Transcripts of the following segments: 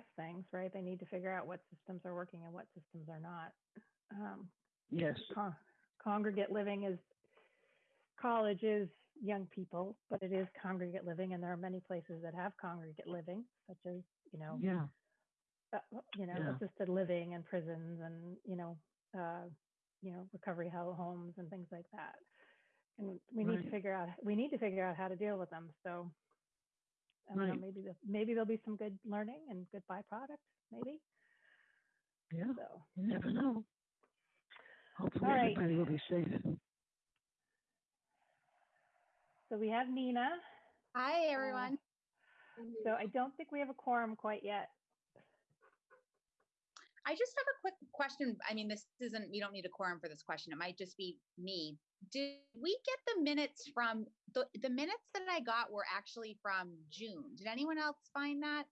things, right? They need to figure out what systems are working and what systems are not. Um, Yes, con- congregate living is college is young people, but it is congregate living, and there are many places that have congregate living, such as you know, yeah, uh, you know, Yeah. assisted living and prisons, and you know, uh, you know, recovery ho- homes and things like that. And we need to figure out we need to figure out how to deal with them. So, I don't know, maybe the, maybe there'll be some good learning and good byproducts, maybe. yeah, So, you never know. Hopefully, All right. everybody will be safe. so we have Nina. Hi, uh, everyone. So I don't think we have a quorum quite yet. I just have a quick question. I mean, this isn't, we don't need a quorum for this question. It might just be me. Did we get the minutes from, the, the minutes that I got were actually from June. Did anyone else find that?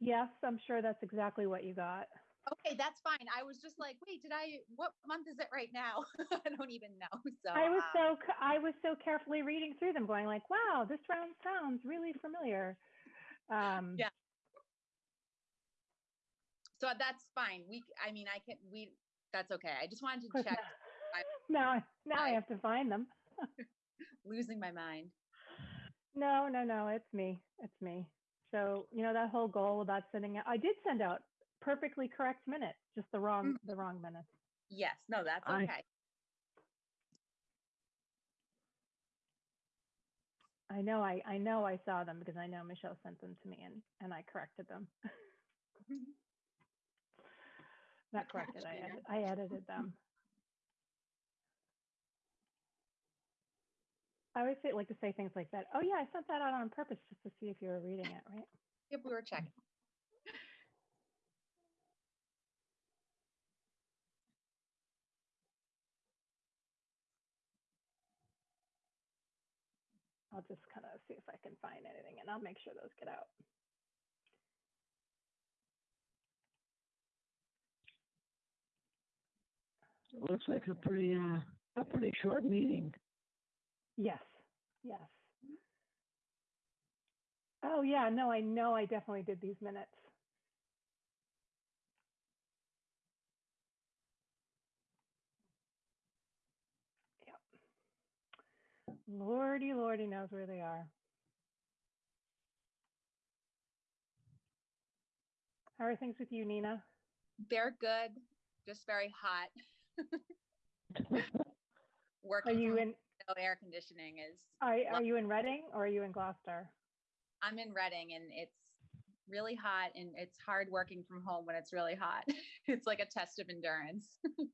Yes, I'm sure that's exactly what you got. Okay, that's fine. I was just like, wait, did I, what month is it right now? I don't even know. So. I was um, so I was so carefully reading through them, going like, "Wow, this round sounds really familiar." Um, Yeah. So that's fine. We, I mean, I can, we, that's okay. I just wanted to check, Now, I- now I I- have to find them. losing my mind. No, no, no, it's me. It's me. So you know that whole goal about sending out. I did send out perfectly correct minutes, just the wrong mm. the wrong minutes. Yes, no, that's I- okay. I know I I know I saw them because I know Michelle sent them to me and and I corrected them. Not corrected. I edit, I edited them. I always say, like to say things like that. Oh yeah, I sent that out on purpose just to see if you were reading it, right? Yep, we were checking. I'll just kind of see if I can find anything, and I'll make sure those get out. It looks like a pretty, uh, a pretty short meeting. Yes, yes. Oh yeah, no, I know I definitely did these minutes. Yep. Lordy, lordy knows where they are. How are things with you, Nina? They're good, just very hot. Are you in, no air conditioning is, are, are you in Reading or are you in Gloucester? I'm in Reading and it's really hot and it's hard working from home when it's really hot. It's like a test of endurance.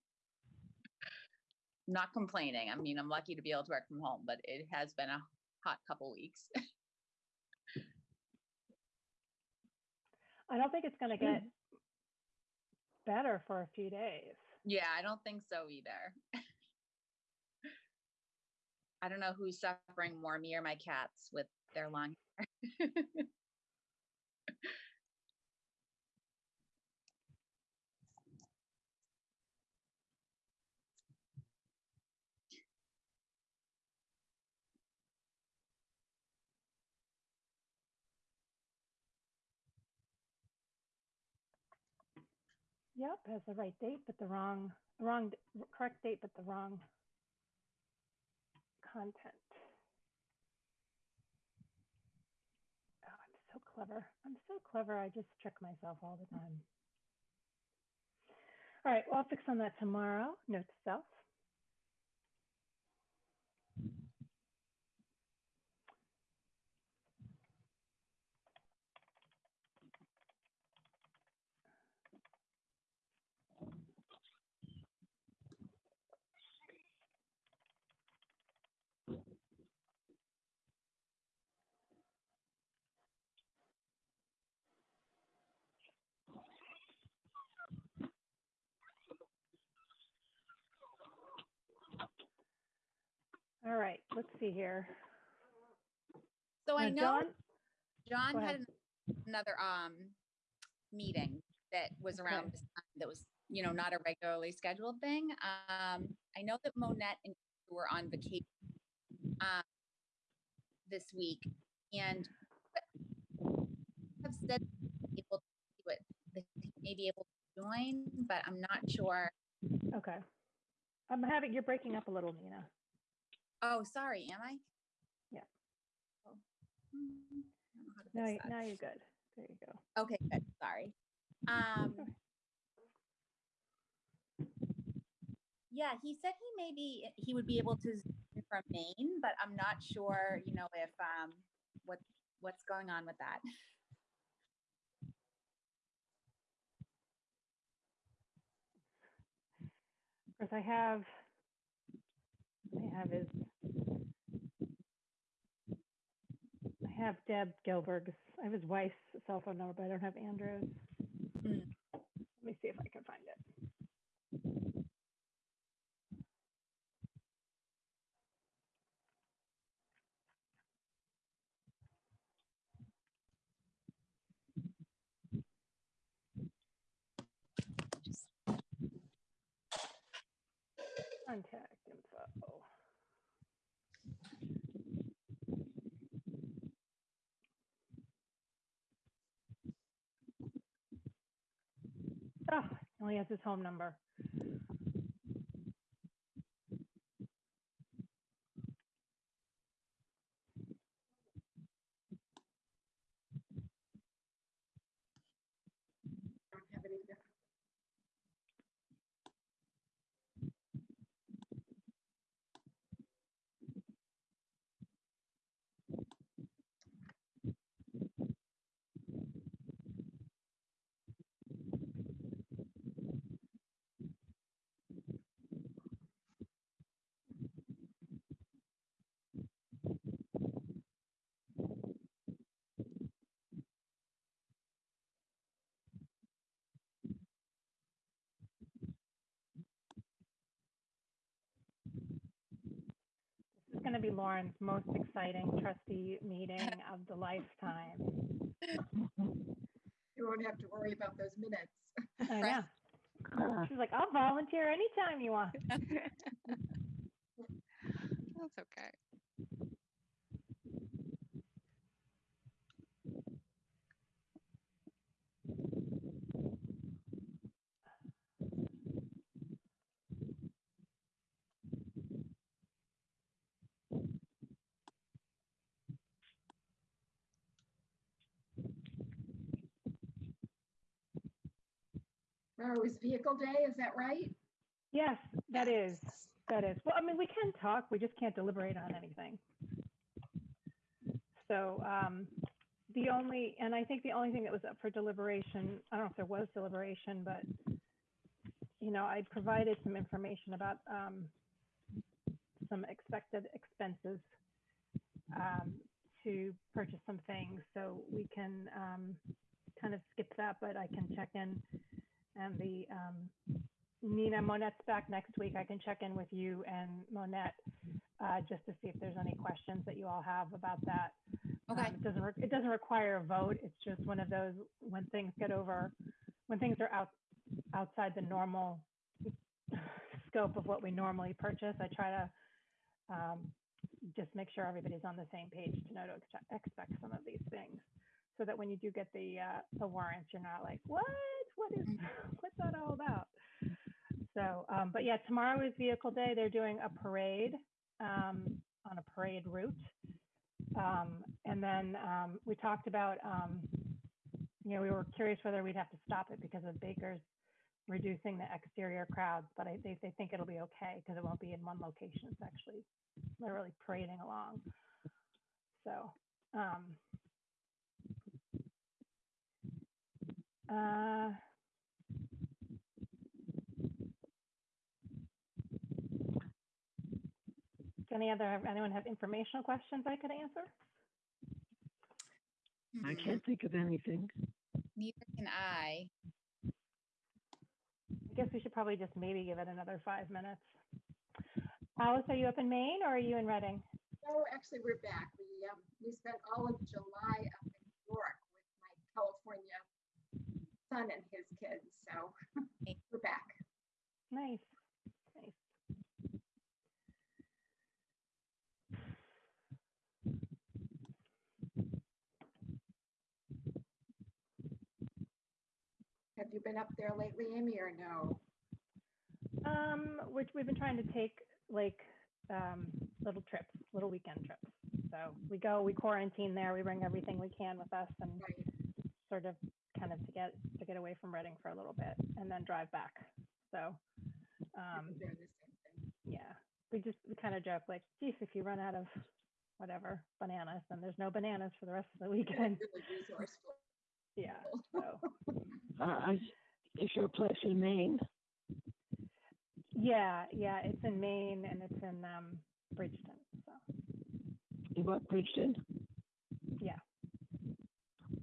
Not complaining. I mean, I'm lucky to be able to work from home, but it has been a hot couple weeks. I don't think it's gonna get hmm. better for a few days. Yeah, I don't think so either. I don't know who's suffering more, me or my cats with their long hair. Yep, has the right date, but the wrong, wrong, correct date, but the wrong content. Oh, I'm so clever. I'm so clever. I just trick myself all the time. All right, well, I'll fix on that tomorrow. Note to self. All right, let's see here. So I know Dawn- John had another um meeting that was around Okay. this time that was, you know, not a regularly scheduled thing. Um, I know that Monette and you were on vacation um this week and have said able to may be able to join, but I'm not sure. Okay. I'm having, you're breaking up a little, Nina. Oh, sorry, am I? Yeah. Oh, hmm, I don't know how to Now, fix you- that. now you're good. There you go. Okay, good, sorry. Um. Yeah, he said he maybe, he would be able to Zoom from Maine, but I'm not sure, you know, if, um, what, what's going on with that. Of course, I have, I have his, I have Deb Gilberg's, I have his wife's cell phone number, but I don't have Andrew's. Mm. Let me see if I can find it. Contact info. Oh, he has his home number. This is going to be Lauren's most exciting trustee meeting of the lifetime. You won't have to worry about those minutes. I Right. know. She's like, I'll volunteer anytime you want. That's okay. Tomorrow is vehicle day, is that right? Yes, that is. That is. Well, I mean, we can talk, we just can't deliberate on anything. So um, the only, and I think the only thing that was up for deliberation, I don't know if there was deliberation, but, you know, I provided some information about um, some expected expenses um, to purchase some things. So we can um, kind of skip that, but I can check in. And the um, Nina Monette's back next week. I can check in with you and Monette uh, just to see if there's any questions that you all have about that. Um, Okay, It doesn't, it doesn't require a vote. It's just one of those, when things get over, when things are out, outside the normal scope of what we normally purchase, I try to um, just make sure everybody's on the same page to know to ex- expect some of these things. So that when you do get the, uh, the warrants, you're not like, what? What is, what's that all about? So, um, but yeah, tomorrow is vehicle day. They're doing a parade, um, on a parade route. Um, and then, um, we talked about, um, you know, we were curious whether we'd have to stop it because of Baker's reducing the exterior crowds, but I, they, they think it'll be okay because it won't be in one location. It's actually literally parading along. So, um, uh, any other, anyone have informational questions I could answer? I can't think of anything. neither can I. I guess we should probably just maybe give it another five minutes. Alice, are you up in Maine or are you in Reading? No, actually, we're back. We, um, we spent all of July up in New York with my California son and his kids, so we're back. Nice, nice. Have you been up there lately, Amy, or no? Um, which we've been trying to take like um, little trips, little weekend trips. So we go, we quarantine there, we bring everything we can with us and Right, sort of kind of to get to get away from Reading for a little bit and then drive back. So um, doing the same thing. yeah, we just we kind of joke like, geez, if you run out of whatever bananas, then there's no bananas for the rest of the weekend. Really resourceful. Yeah. So Uh, is your place in Maine? yeah, yeah, it's in Maine and it's in um, Bridgton. So In what, Bridgton? yeah,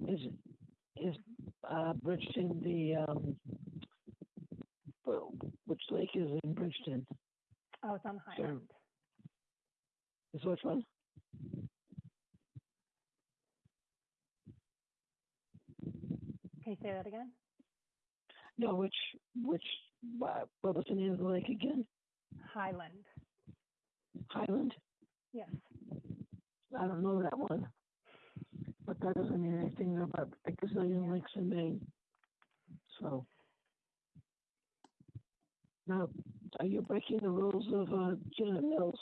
Is, is, uh, Bridgton the, um, well, which lake is in Bridgton? oh, it's on. Highland. Is which one? Can you say that again? No, which, which, what was the name of the lake again? Highland. Highland? Yes. I don't know that one. But that doesn't mean anything about a gazillion lakes in Maine. So. Now, are you breaking the rules of, uh, Janet Mills?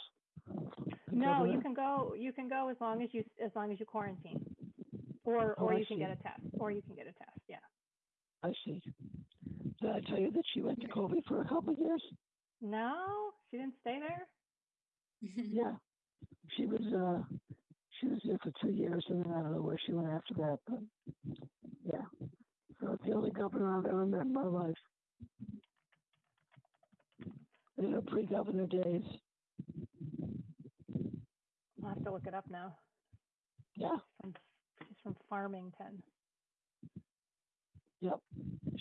No, you can go. You can go as long as you as long as you quarantine, or Oh, or I you can get a test, or you can get a test. Yeah. I see. Did I tell you that she went to Colby for a couple of years? No, she didn't stay there. Yeah. She was, uh, she was there for two years and then I don't know where she went after that, but yeah. So it's the only governor I've ever met in my life. In her pre-governor days. I'll have to look it up now. Yeah, From, she's from Farmington. yep.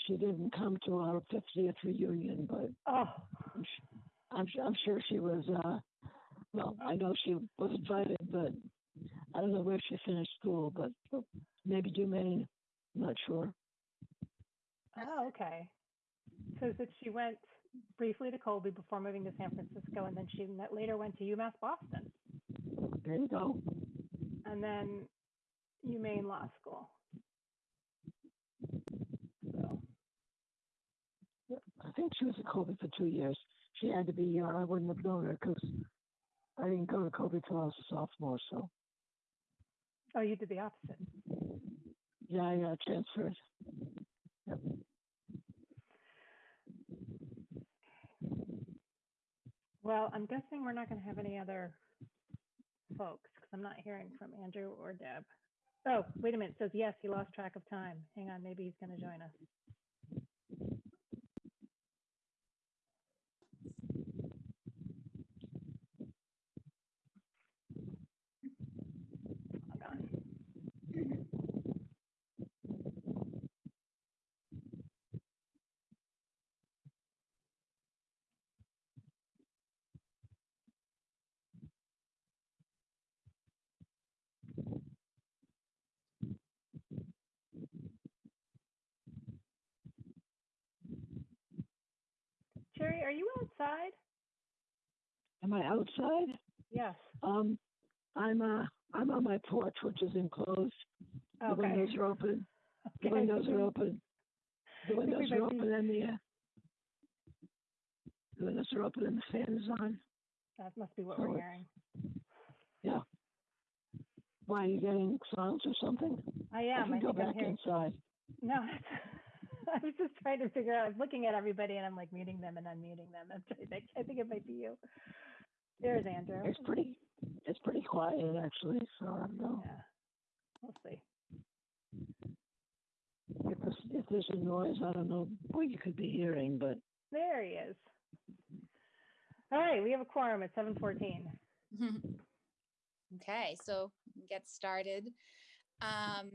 She didn't come to our 50th reunion, but Oh, I'm, sh- I'm, I'm sure she was, uh, well, I know she was invited, but I don't know where she finished school, but maybe Dumaine. I'm not sure. oh, okay. So that she went briefly to Colby before moving to San Francisco, and then she later went to UMass Boston, There you go. and then UMaine Law School. So, I think she was at Colby for two years. She had to be young. I wouldn't have known her because I didn't go to Colby till I was a sophomore. So oh, you did the opposite. yeah, I uh, transferred. Yep. Well, I'm guessing we're not going to have any other folks because I'm not hearing from Andrew or Deb. Oh, wait a minute. It says yes, he lost track of time. Hang on, maybe he's going to join us. Hold on. Jerry, are you outside? Am I outside? Yes. Um, I'm uh, I'm on my porch, which is enclosed. The Okay. windows are open. The Okay. windows are open. The windows are open and the uh, the windows are open and the fan is on. That must be what we're hearing. Yeah. Why are you getting sounds or something? I I am. can I go back hearing. inside. No, I was just trying to figure out. I was looking at everybody and I'm like muting them and unmuting them. I'm trying to think. I think it might be you. There's Andrew. It's pretty it's pretty quiet actually. So I don't know. Yeah. We'll see. If there's, if there's a noise, I don't know what you could be hearing, but There he is. All right, we have a quorum at 7:14. Okay, so get started. Um,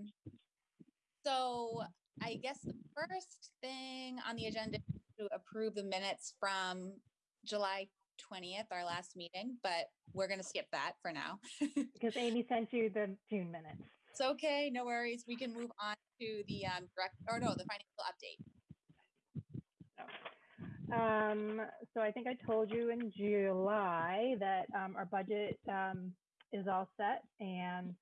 so I guess the first thing on the agenda is to approve the minutes from July twentieth, our last meeting, but we're gonna skip that for now. Because Amy sent you the June minutes. It's okay, no worries. We can move on to the um direct, or no, the financial update. Um, so I think I told you in July that um, our budget um, is all set and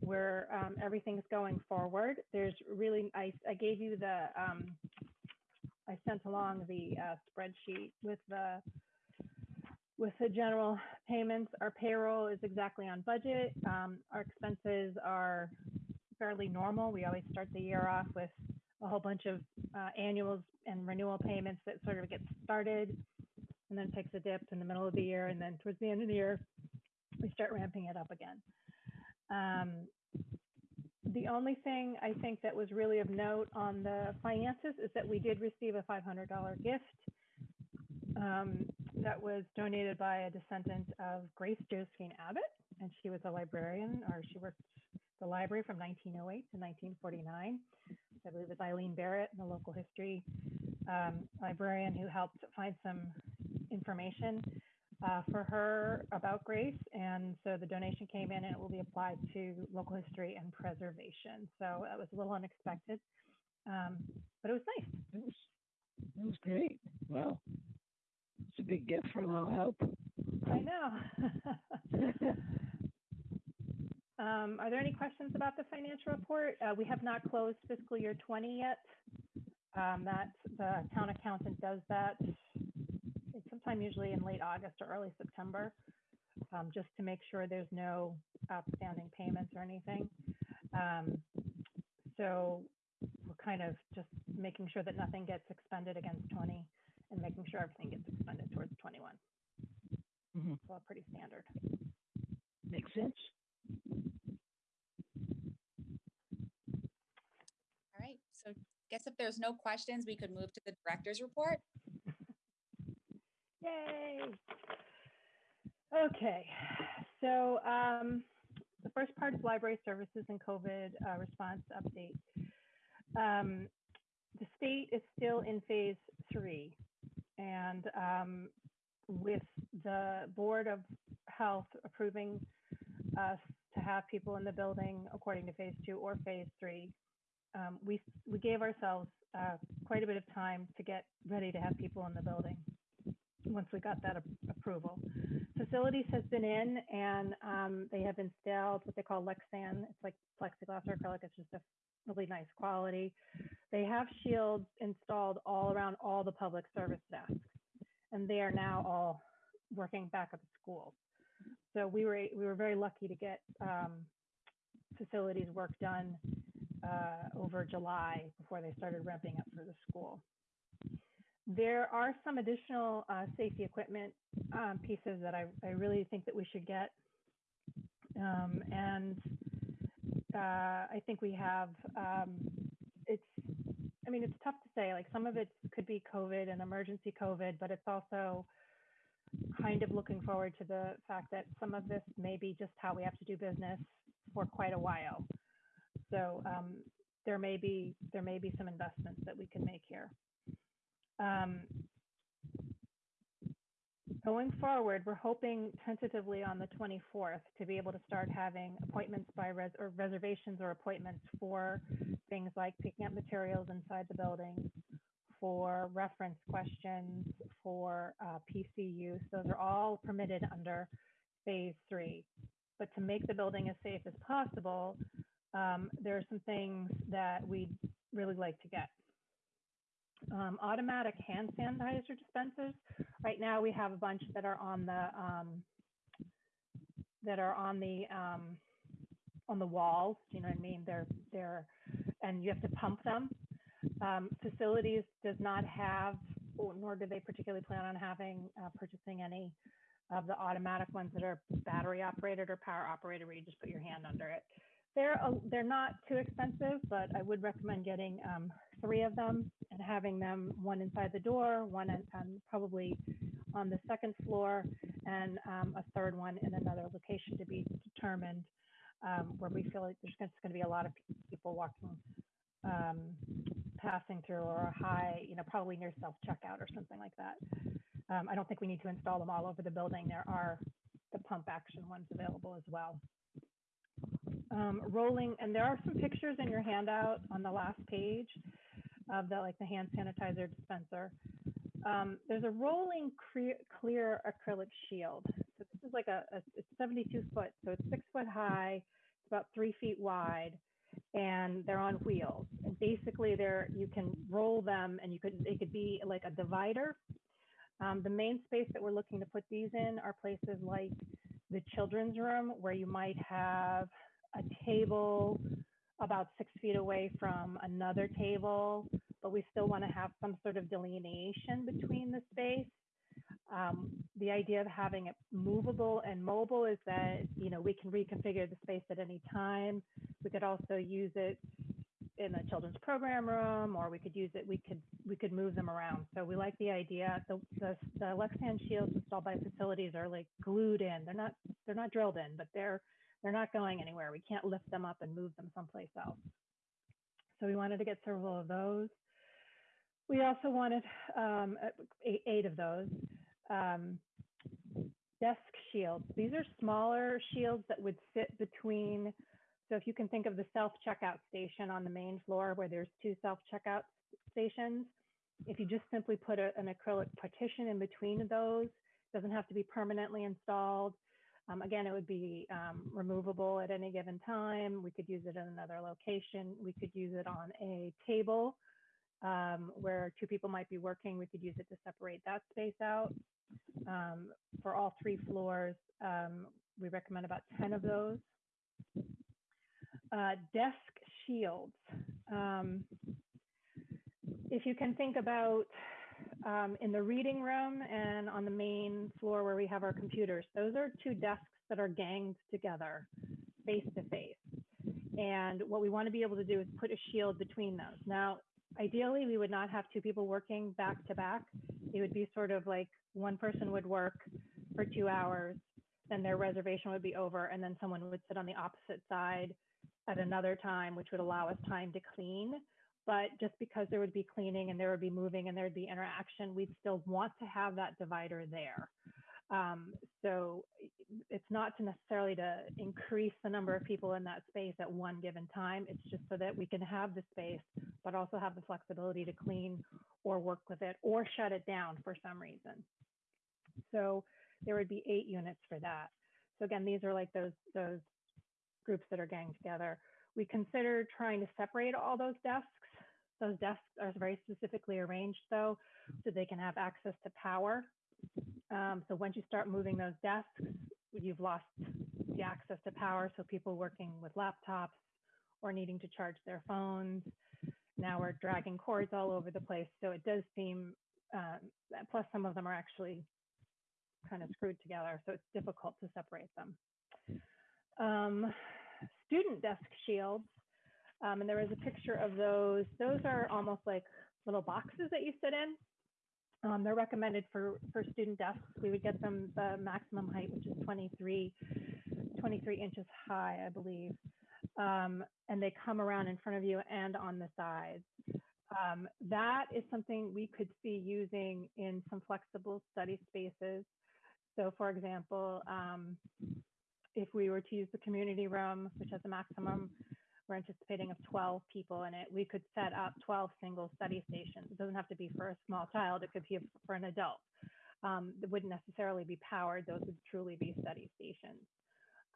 we're um, everything's going forward. There's really I, I gave you the um, I sent along the uh, spreadsheet with the with the general payments. Our payroll is exactly on budget. Um, our expenses are fairly normal. We always start the year off with a whole bunch of uh, annuals and renewal payments that sort of get started and then takes a dip in the middle of the year. And then towards the end of the year, we start ramping it up again. Um, the only thing I think that was really of note on the finances is that we did receive a $500 gift um, that was donated by a descendant of Grace Josephine Abbott, and she was a librarian, or she worked the library from 1908 to 1949. I believe it's Eileen Barrett, the local history um, librarian, who helped find some information uh, for her about Grace. And so the donation came in and it will be applied to local history and preservation. So that was a little unexpected, um, but it was nice. It was, it was great. Wow. It's a big gift for a little help. I know. um, are there any questions about the financial report? Uh, we have not closed fiscal year 20 yet. Um, that the town accountant does that sometime usually in late August or early September, um, just to make sure there's no outstanding payments or anything. Um, so we're kind of just making sure that nothing gets expended against 20 and making sure everything gets expended towards 21. Mhm. So pretty standard. Makes sense. All right, so guess if there's no questions, we could move to the director's report. Yay! Okay, so um, the first part is library services and COVID uh, response update. Um, the state is still in phase three, and um, with the Board of Health approving us to have people in the building according to phase two or phase three, um, we we gave ourselves uh, quite a bit of time to get ready to have people in the building once we got that approval. Facilities has been in and um, they have installed what they call Lexan. It's like plexiglass or acrylic. It's just a really nice quality. They have shields installed all around all the public service desks, and they are now all working back at the schools. So we were we were very lucky to get um, facilities work done uh, over July before they started ramping up for the school. There are some additional uh, safety equipment um, pieces that I, I really think that we should get. Um, and uh, I think we have, um, it's, I mean, it's tough to say, like some of it could be COVID and emergency COVID, but it's also kind of looking forward to the fact that some of this may be just how we have to do business for quite a while. So um, there may be, there may be some investments that we can make here. Um, going forward, we're hoping tentatively on the 24th to be able to start having appointments by res or reservations or appointments for things like picking up materials inside the building, for reference questions, for uh, PC use. Those are all permitted under phase three. But to make the building as safe as possible, um, there are some things that we'd really like to get um, automatic hand sanitizer dispensers. Right now, we have a bunch that are on the um, that are on the um, on the walls. You know what I mean? They're they're and you have to pump them. Um, facilities does not have, nor do they particularly plan on having uh, purchasing any of the automatic ones that are battery operated or power operated, where you just put your hand under it. They're they're not too expensive, but I would recommend getting um, three of them and having them one inside the door, one um, probably on the second floor, and um, a third one in another location to be determined, um, where we feel like there's going to be a lot of people walking, um, passing through, or a high, you know, probably near self checkout or something like that. Um, I don't think we need to install them all over the building. There are the pump action ones available as well um, rolling, and there are some pictures in your handout on the last page of the like the hand sanitizer dispenser. Um, there's a rolling clear, clear acrylic shield. So this is like a, a it's 72 foot, so it's six foot high, it's about three feet wide, and they're on wheels. And basically, they're you can roll them, and you could it could be like a divider. Um, the main space that we're looking to put these in are places like the children's room, where you might have a table about six feet away from another table, but we still want to have some sort of delineation between the space. Um, the idea of having it movable and mobile is that you know we can reconfigure the space at any time. We could also use it in the children's program room, or we could use it. We could we could move them around. So we like the idea. The the, the Lexan shields installed by facilities are like glued in. They're not they're not drilled in, but they're they're not going anywhere. We can't lift them up and move them someplace else. So we wanted to get several of those. We also wanted um, eight, eight of those. Um, desk shields. These are smaller shields that would sit between. So if you can think of the self checkout station on the main floor where there's two self checkout stations, if you just simply put a, an acrylic partition in between those, doesn't have to be permanently installed. Um, again, it would be um, removable at any given time. We could use it in another location. We could use it on a table um, where two people might be working. We could use it to separate that space out. Um, for all three floors, um, we recommend about 10 of those. Uh, desk shields. Um, if you can think about um, in the reading room and on the main floor where we have our computers. Those are two desks that are ganged together face to face. And what we want to be able to do is put a shield between those. Now, ideally, we would not have two people working back to back. It would be sort of like one person would work for two hours, then their reservation would be over, and then someone would sit on the opposite side at another time, which would allow us time to clean but just because there would be cleaning and there would be moving and there would be interaction, we'd still want to have that divider there. Um, so it's not to necessarily to increase the number of people in that space at one given time. It's just so that we can have the space, but also have the flexibility to clean or work with it or shut it down for some reason. So there would be eight units for that. So again, these are like those those groups that are ganged together. We considered trying to separate all those desks those desks are very specifically arranged though, so they can have access to power. Um, so once you start moving those desks, you've lost the access to power. So people working with laptops or needing to charge their phones. Now we're dragging cords all over the place. So it does seem, um, plus some of them are actually kind of screwed together. So it's difficult to separate them. Um, student desk shields um, and there was a picture of those. Those are almost like little boxes that you sit in. Um, they're recommended for, for student desks. We would get them the maximum height, which is 23, 23 inches high, I believe. Um, and they come around in front of you and on the sides. Um, that is something we could see using in some flexible study spaces. So for example, um, if we were to use the community room, which has a maximum we're anticipating of 12 people in it. We could set up 12 single study stations. It doesn't have to be for a small child, it could be for an adult. Um, wouldn't necessarily be powered, those would truly be study stations.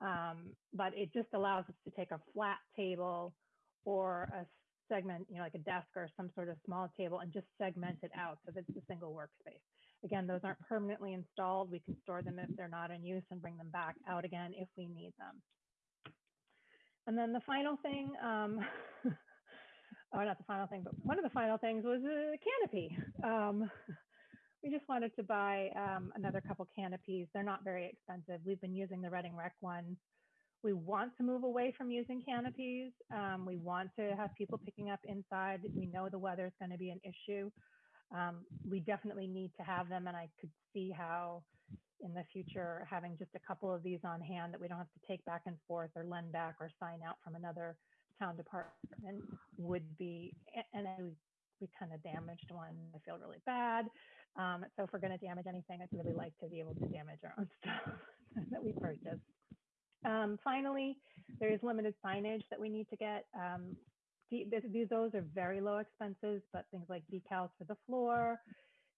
Um, but it just allows us to take a flat table or a segment, you know, like a desk or some sort of small table and just segment it out so that it's a single workspace. Again, those aren't permanently installed. We can store them if they're not in use and bring them back out again if we need them. And then the final thing, um, oh, not the final thing, but one of the final things was a canopy. Um, we just wanted to buy um, another couple canopies. They're not very expensive. We've been using the Reading Rec ones. We want to move away from using canopies. Um, we want to have people picking up inside. We know the weather is going to be an issue. Um, we definitely need to have them, and I could see how in the future, having just a couple of these on hand that we don't have to take back and forth or lend back or sign out from another town department would be, and we, we kind of damaged one. I feel really bad. Um, so if we're going to damage anything, I'd really like to be able to damage our own stuff that we purchased. Um, finally, there is limited signage that we need to get. Um, these, those are very low expenses, but things like decals for the floor,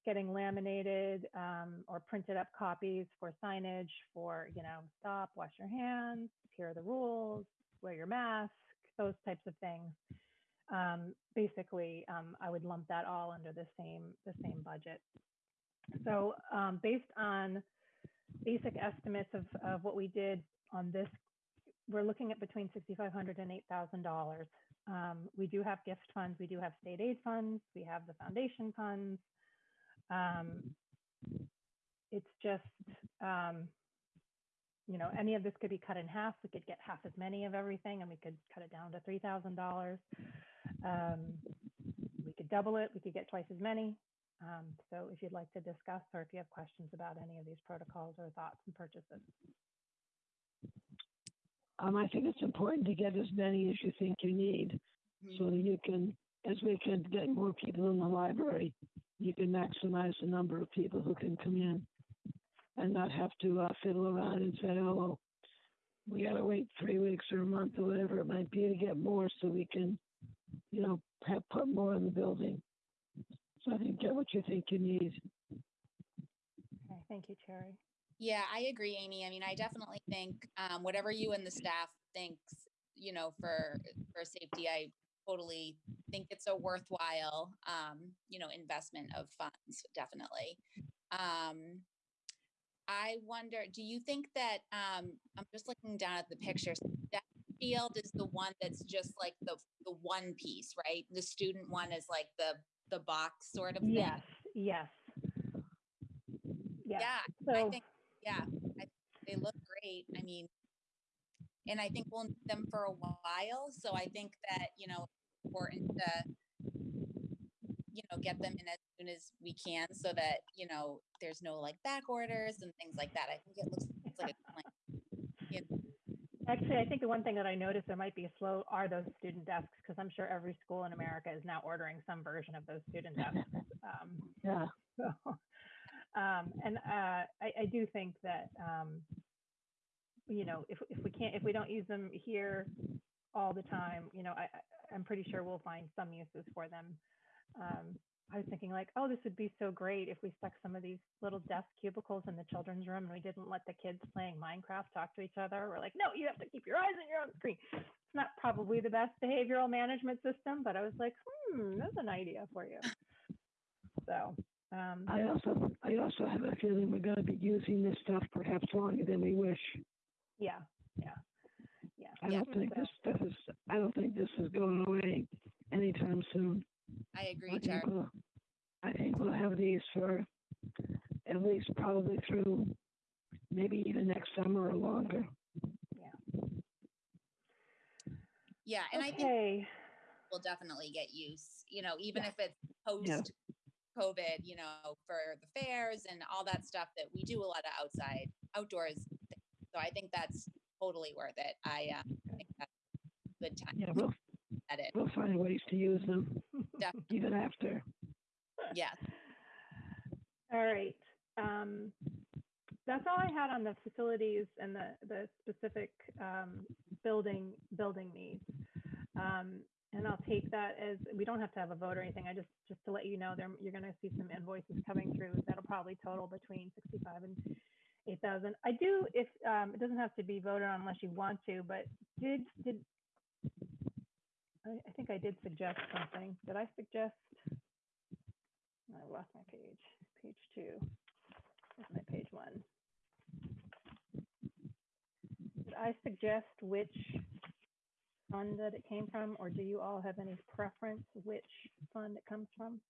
getting laminated um, or printed up copies for signage for, you know, stop, wash your hands, here are the rules, wear your mask, those types of things. Um, basically, um, I would lump that all under the same, the same budget. So, um, based on basic estimates of, of what we did on this, we're looking at between sixty-five hundred and eight thousand dollars. Um, we do have gift funds, we do have state aid funds, we have the foundation funds. Um, it's just, um, you know, any of this could be cut in half. We could get half as many of everything and we could cut it down to three thousand dollars. Um, we could double it, we could get twice as many. Um, so if you'd like to discuss or if you have questions about any of these protocols or thoughts and purchases. Um, I think it's important to get as many as you think you need, so that you can, as we can get more people in the library, you can maximize the number of people who can come in, and not have to uh, fiddle around and say, oh, we gotta wait three weeks or a month or whatever it might be to get more, so we can, you know, have put more in the building. So I think get what you think you need. Okay, thank you, Cherry. Yeah, I agree, Amy. I mean, I definitely think um, whatever you and the staff thinks, you know, for for safety, I totally think it's a worthwhile, um, you know, investment of funds. Definitely. Um, I wonder, do you think that um, I'm just looking down at the pictures? That field is the one that's just like the the one piece, right? The student one is like the the box sort of thing. Yes, yes. Yes, Yeah, I so, think, yeah, I, they look great. I mean, and I think we'll need them for a while. So I think that, you know, it's important to, you know, get them in as soon as we can so that, you know, there's no like back orders and things like that. I think it looks, looks like a plan. actually, I think the one thing that I noticed there might be a slow are those student desks, because I'm sure every school in America is now ordering some version of those student desks. Um, Yeah, So, um, and uh, I, I do think that um, you know if if we can't if we don't use them here all the time, you know, I, I'm pretty sure we'll find some uses for them. Um, I was thinking like, oh, this would be so great if we stuck some of these little desk cubicles in the children's room and we didn't let the kids playing Minecraft talk to each other. We're like, no, you have to keep your eyes on your own screen. It's not probably the best behavioral management system, but I was like, hmm, that's an idea for you. So, um, I also, I also have a feeling we're gonna be using this stuff perhaps longer than we wish. Yeah, yeah, yeah. I Yeah. don't think this stuff is, I don't think this is going away anytime soon. I agree, I think we'll, I think we'll have these for at least probably through maybe even next summer or longer. Yeah, Yeah, and I think Okay, will definitely get use, you know, even Yeah. if it's post COVID, you know, for the fairs and all that stuff that we do a lot of outside outdoors. things. So I think that's totally worth it. I uh, think that's a good time Yeah, we'll, at it. we'll find ways to use them Def- even after. Yes. all right. Um, that's all I had on the facilities and the, the specific, um, building, building needs. Um, and I'll take that as, we don't have to have a vote or anything. I just, just to let you know, there, you're gonna see some invoices coming through that'll probably total between sixty-five and eight thousand. I do, if, um, it doesn't have to be voted on unless you want to, but did, did, I, I think I did suggest something. Did I suggest? I lost my page, page two. Where's my page one? Did I suggest which fund that it came from, or do you all have any preference which fund it comes from?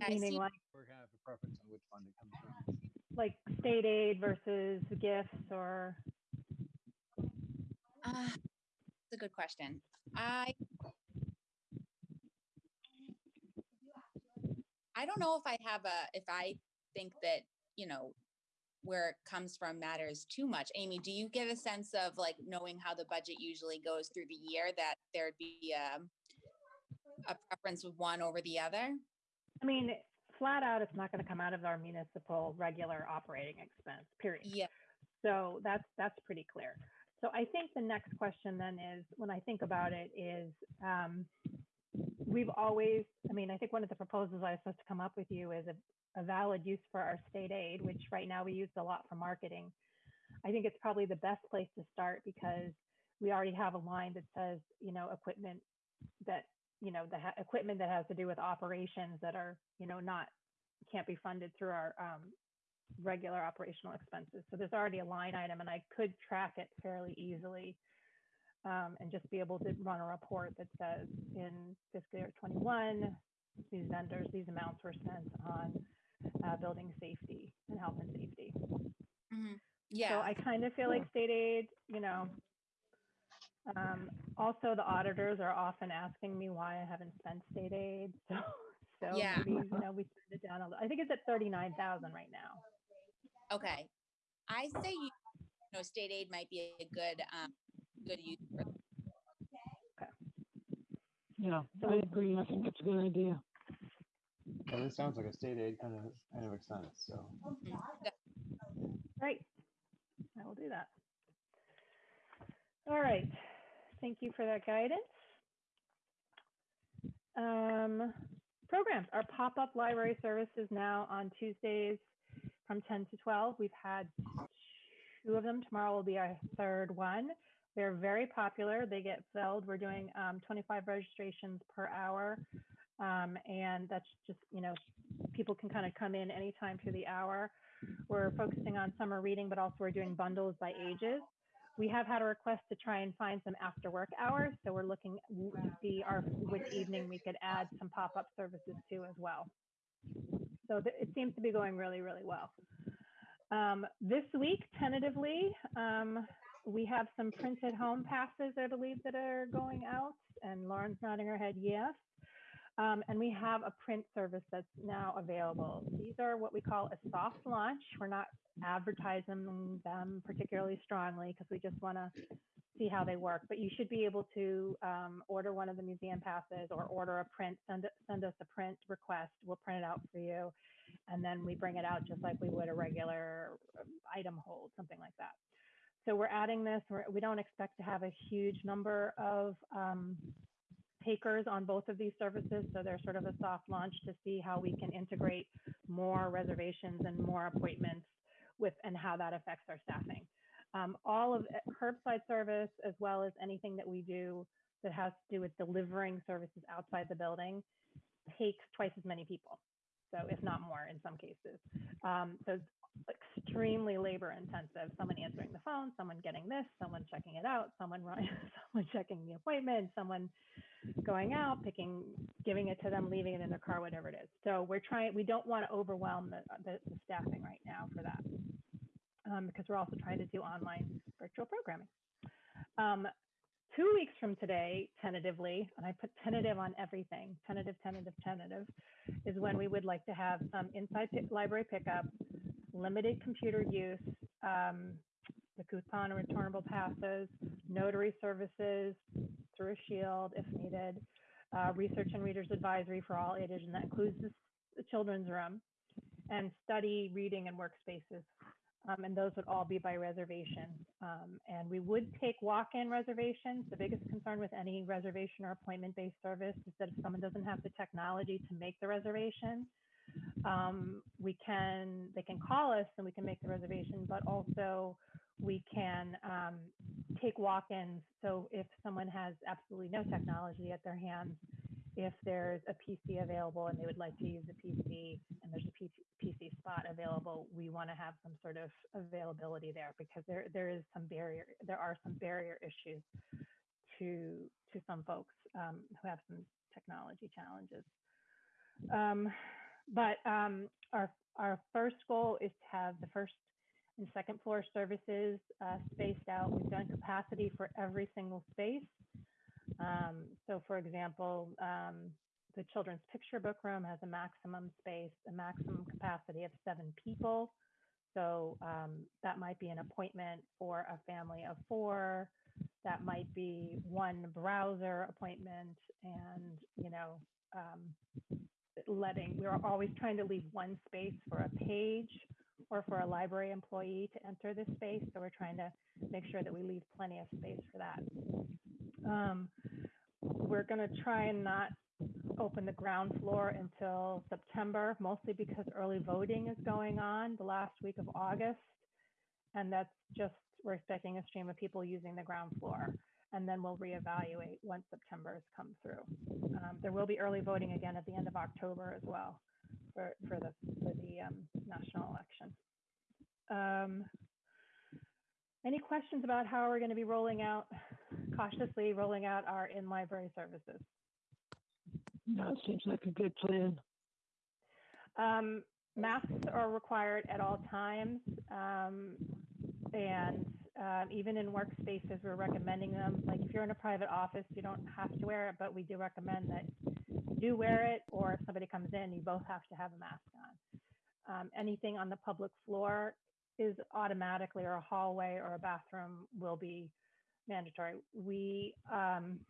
Yeah, I Meaning see, like, We're gonna have a preference on which fund it comes from. like state aid versus gifts or, uh, it's a good question. I I don't know if I have a, if I think that, you know, where it comes from matters too much. Amy, do you get a sense of like knowing how the budget usually goes through the year that there'd be um, a preference of one over the other? I mean, flat out, it's not gonna come out of our municipal regular operating expense, period. Yeah. So that's, that's pretty clear. So I think the next question then is, when I think about it, is um, we've always, I mean, I think one of the proposals I was supposed to come up with you is a, a valid use for our state aid, which right now we use a lot for marketing. I think it's probably the best place to start because we already have a line that says, you know, equipment that, you know, the equipment that has to do with operations that are, you know, not, can't be funded through our um, regular operational expenses. So there's already a line item and I could track it fairly easily um, and just be able to run a report that says in fiscal year 21, these vendors, these amounts were spent on uh, building safety and health and safety. Mhm. So I kind of feel like state aid, you know. Um, also, the auditors are often asking me why I haven't spent state aid. So, so Yeah. maybe you know we turned it down a little. I think it's at thirty nine thousand right now. okay. I say you, you know, state aid might be a good, um, good use for Yeah, So I agree. I think it's a good idea. Yeah, this sounds like a state aid kind of, kind of expense, so. Right. I will do that. All right. Thank you for that guidance. Um, programs, our pop-up library service is now on Tuesdays from 10 to 12. We've had two of them. Tomorrow will be our third one. They're very popular. They get filled. We're doing um, 25 registrations per hour. Um, and that's just, you know, people can kind of come in anytime through the hour. We're focusing on summer reading, but also we're doing bundles by ages. We have had a request to try and find some after work hours, so we're looking to see our which evening we could add some pop up services to as well. So it seems to be going really, really well. Um, this week, tentatively, um, we have some printed home passes, I believe, that are going out, and Lauren's nodding her head yes. Um, and we have a print service that's now available. These are what we call a soft launch. We're not advertising them particularly strongly because we just want to see how they work. But you should be able to um, order one of the museum passes or order a print, send, send us a print request. We'll print it out for you. And then we bring it out just like we would a regular um, item hold, something like that. So we're adding this. We're, we don't expect to have a huge number of um, takers on both of these services. So they're sort of a soft launch to see how we can integrate more reservations and more appointments with and how that affects our staffing. Um, all of it- curbside service, as well as anything that we do that has to do with delivering services outside the building, takes twice as many people. So if not more in some cases. Um, so it's extremely labor intensive. Someone answering the phone, someone getting this, someone checking it out, someone running, someone checking the appointment, someone going out, picking, giving it to them, leaving it in their car, whatever it is. So we're trying, we don't want to overwhelm the, the, the staffing right now for that. Um, because we're also trying to do online virtual programming. Um, two weeks from today, tentatively, and I put tentative on everything, tentative, tentative, tentative, is when we would like to have some inside pick, library pickup, limited computer use, um, the coupon and returnable passes, notary services a shield if needed, uh, research and readers advisory for all ages, and that includes the, the children's room, and study, reading, and workspaces. Um, and those would all be by reservation. Um, and we would take walk-in reservations. The biggest concern with any reservation or appointment-based service is that if someone doesn't have the technology to make the reservation, um, we can they can call us and we can make the reservation, but also we can um, take walk-ins. So if someone has absolutely no technology at their hands, if there's a PC available and they would like to use a PC and there's a PC, spot available, we want to have some sort of availability there because there there is some barrier. There are some barrier issues to to some folks um, who have some technology challenges. Um, but um, our our first goal is to have the first and second floor services uh, spaced out. We've done capacity for every single space. Um, so, for example, um, the children's picture book room has a maximum space, a maximum capacity of seven people. So um, that might be an appointment for a family of four. That might be one browser appointment, and you know, um, letting we're always trying to leave one space for a page or for a library employee to enter this space. So we're trying to make sure that we leave plenty of space for that. Um, we're going to try and not open the ground floor until September, mostly because early voting is going on the last week of August. And that's just, we're expecting a stream of people using the ground floor. And then we'll reevaluate once September has come through. Um, there will be early voting again at the end of October as well for, for the, for the um, national election. Um, any questions about how we're going to be rolling out, cautiously rolling out our in-library services? No, it seems like a good plan. Um, masks are required at all times. Um, and um, even in workspaces, we're recommending them. Like if you're in a private office, you don't have to wear it, but we do recommend that do wear it, or if somebody comes in, you both have to have a mask on. Um, anything on the public floor is automatically, or a hallway or a bathroom will be mandatory. We um,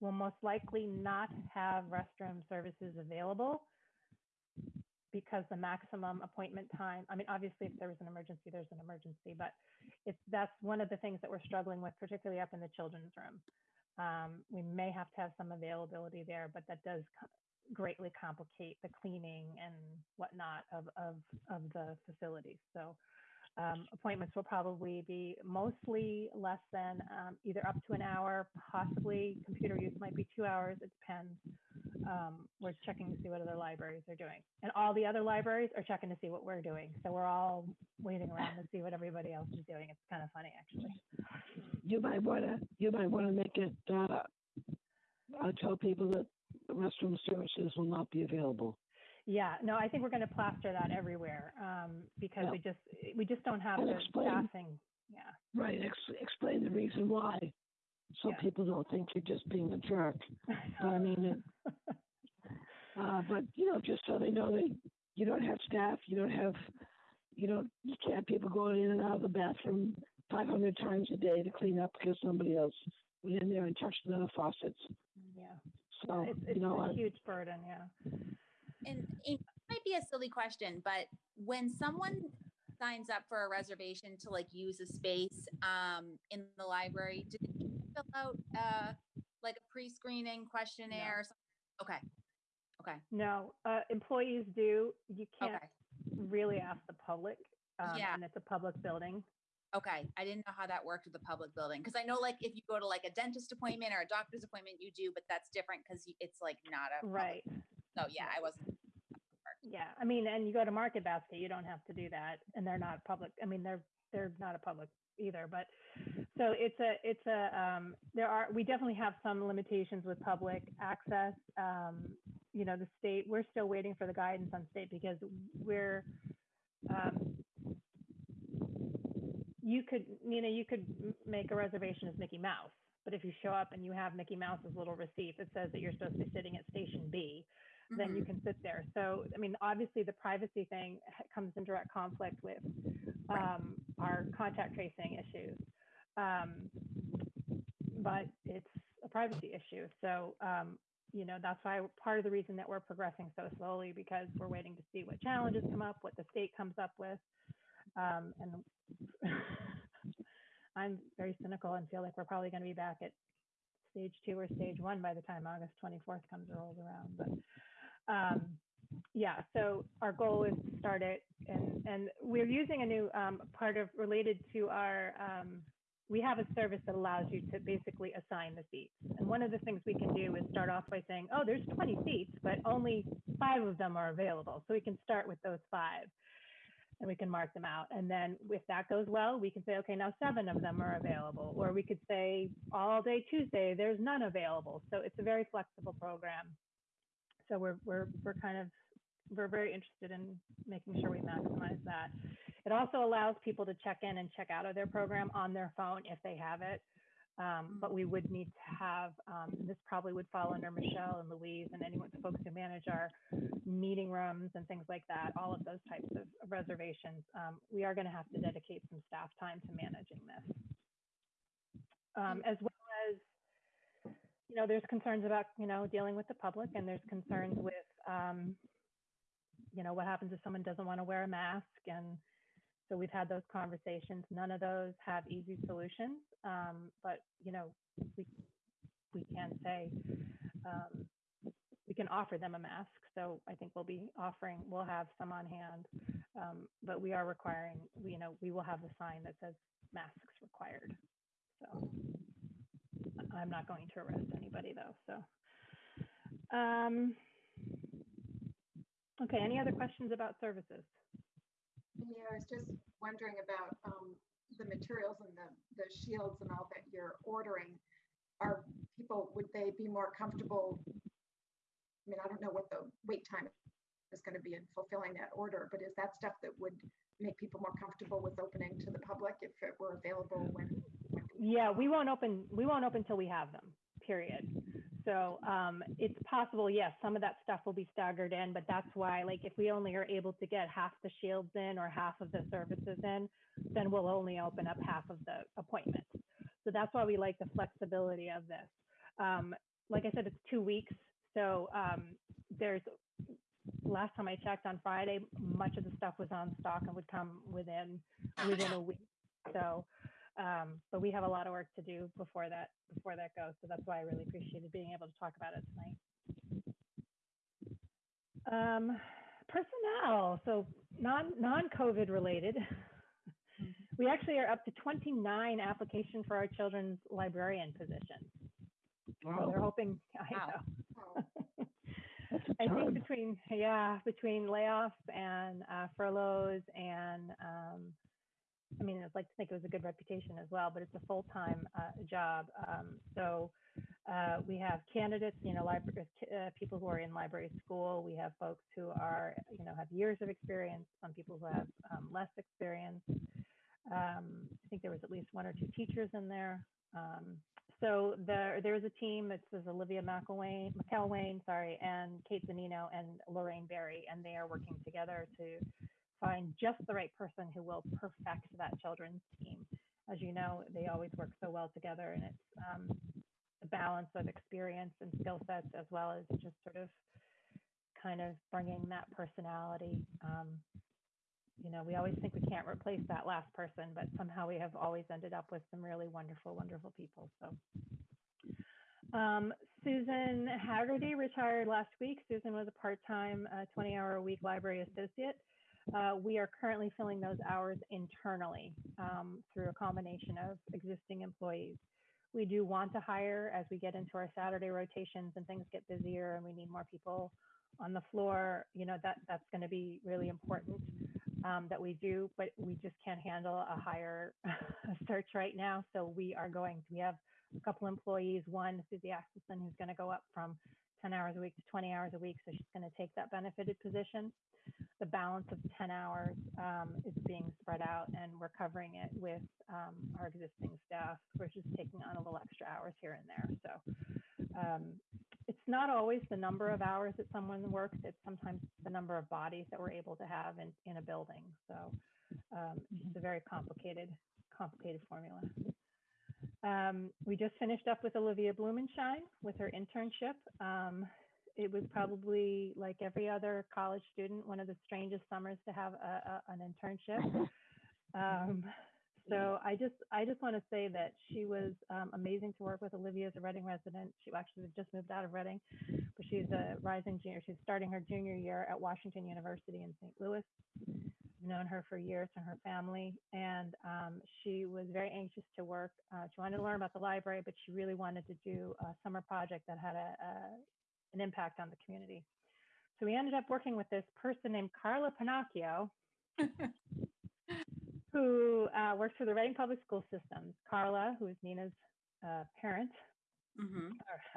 will most likely not have restroom services available because the maximum appointment time, I mean, obviously, if there was an emergency, there's an emergency, but it's, that's one of the things that we're struggling with, particularly up in the children's room. Um, we may have to have some availability there, but that does co- greatly complicate the cleaning and whatnot of, of, of the facilities. So um, appointments will probably be mostly less than um, either up to an hour, possibly computer use might be two hours, it depends. Um, we're checking to see what other libraries are doing. And all the other libraries are checking to see what we're doing. So we're all waiting around to see what everybody else is doing. It's kind of funny, actually. You might wanna, you might wanna make it, uh, uh, tell people that restroom services will not be available. Yeah, no, I think we're going to plaster that everywhere um, because Yeah. we just we just don't have And the explain. staffing. Yeah. Right, ex- explain the reason why. So Yeah. people don't think you're just being a jerk. But I mean, it, uh, but you know, just so they know that you don't have staff, you don't have, you don't, you can't have people going in and out of the bathroom five hundred times a day to clean up because somebody else went in there and touched the faucets. yeah. So, It's, you know, a I- huge burden. Yeah. And it might be a silly question, but when someone signs up for a reservation to like use a space um in the library, do they fill out uh like a pre-screening questionnaire? or something? Okay. Okay. No, uh, employees do. You can't Okay. really ask the public. Um, Yeah. And it's a public building. Okay. I didn't know how that worked with the public building because I know like if you go to like a dentist appointment or a doctor's appointment, you do, but that's different because it's like not a Right. So yeah, I wasn't. Yeah. I mean, and you go to Market Basket, you don't have to do that, and they're not public. I mean, they're they're not a public either. But so it's a it's a um, there are we definitely have some limitations with public access. Um, you know, the state we're still waiting for the guidance on state because we're um, you could know you could make a reservation as Mickey Mouse. But if you show up and you have Mickey Mouse's little receipt that says that you're supposed to be sitting at station B, then you Mhm. can sit there. So, I mean, obviously the privacy thing comes in direct conflict with um, our contact tracing issues. Um, but it's a privacy issue. So, um, you know, that's why part of the reason that we're progressing so slowly because we're waiting to see what challenges come up, what the state comes up with. Um, and I'm very cynical and feel like we're probably going to be back at stage two or stage one by the time August 24th comes rolls around. But um, yeah, so our goal is to start it, and and we're using a new um, part of related to our. Um, we have a service that allows you to basically assign the seats. And one of the things we can do is start off by saying, oh, there's 20 seats, but only five of them are available. So we can start with those five and we can mark them out. And then if that goes well, we can say, okay, now seven of them are available. Or we could say all day Tuesday, there's none available. So it's a very flexible program. So we're, we're, we're kind of, we're very interested in making sure we maximize that. It also allows people to check in and check out of their program on their phone if they have it. Um, but we would need to have, um, this probably would fall under Michelle and Louise and anyone, the folks who manage our meeting rooms and things like that, all of those types of reservations. Um, we are going to have to dedicate some staff time to managing this. Um, as well as, you know, there's concerns about, you know, dealing with the public and there's concerns with, um, you know, what happens if someone doesn't want to wear a mask? And so we've had those conversations. None of those have easy solutions. Um, but, you know, we, we can say, um, we can offer them a mask. So I think we'll be offering, we'll have some on hand Um, but we are requiring, you know, we will have the sign that says masks required. So I'm not going to arrest anybody though, so. Um, okay, any other questions about services? Yeah, I was just wondering about um, the materials and the, the shields and all that you're ordering. Are people, would they be more comfortable? I mean, I don't know what the wait time is going to be in fulfilling that order, but is that stuff that would make people more comfortable with opening to the public if it were available when? Yeah, we won't open, we won't open till we have them, period. So um, it's possible, yes, some of that stuff will be staggered in, but that's why, like, if we only are able to get half the shields in or half of the services in, then we'll only open up half of the appointments. So that's why we like the flexibility of this. Um, like I said, it's two weeks. So um, there's, last time I checked on Friday, much of the stuff was on stock and would come within, within a week. So, um, but we have a lot of work to do before that, before that goes. So that's why I really appreciated being able to talk about it tonight. Um, personnel, so non, non-COVID related. We actually are up to 29 applications for our children's librarian position. So they're hoping, I Wow. know. That's think between, yeah, between layoffs and uh, furloughs and, um, I mean, I'd like to think it was a good reputation as well, but it's a full-time uh, job. Um, so uh, we have candidates, you know, library, uh, people who are in library school. We have folks who are, you know, have years of experience. Some people who have um, less experience. Um, I think there was at least one or two teachers in there. Um, so there, there is a team. It says Olivia McElwain, McElwain, sorry, and Kate Zanino and Lorraine Berry, and they are working together to find just the right person who will perfect that children's team. As you know, they always work so well together, and it's um, the balance of experience and skill sets as well as just sort of kind of bringing that personality. Um, you know, we always think we can't replace that last person, but somehow we have always ended up with some really wonderful, wonderful people. So, um, Susan Haggerty retired last week. Susan was a part-time, uh, 20-hour-a-week library associate. Uh, we are currently filling those hours internally um, through a combination of existing employees. We do want to hire as we get into our Saturday rotations and things get busier and we need more people on the floor. You know that that's going to be really important um, that we do, but we just can't handle a higher search right now. So we are going. to We have a couple employees. One, Susie Axelson, who's going to go up from 10 hours a week to 20 hours a week. So she's going to take that benefited position. The balance of 10 hours um, is being spread out, and we're covering it with um, our existing staff. We're just taking on a little extra hours here and there. So um, it's not always the number of hours that someone works. It's sometimes the number of bodies that we're able to have in, in a building. So um, it's a very complicated, complicated formula. Um, we just finished up with Olivia Blumenshine with her internship. It was probably like every other college student, one of the strangest summers to have a, a, an internship. Um, so I just I just want to say that she was um, amazing to work with. Olivia is a Reading resident. She actually just moved out of Reading, but she's a rising junior. She's starting her junior year at Washington University in St. Louis. I've known her for years and her family, and um, she was very anxious to work. Uh, she wanted to learn about the library, but she really wanted to do a summer project that had a, a an impact on the community. So we ended up working with this person named Carla Pinocchio, who uh, works for the Reading Public School System. Carla, who is Nina's uh, parent, Mhm.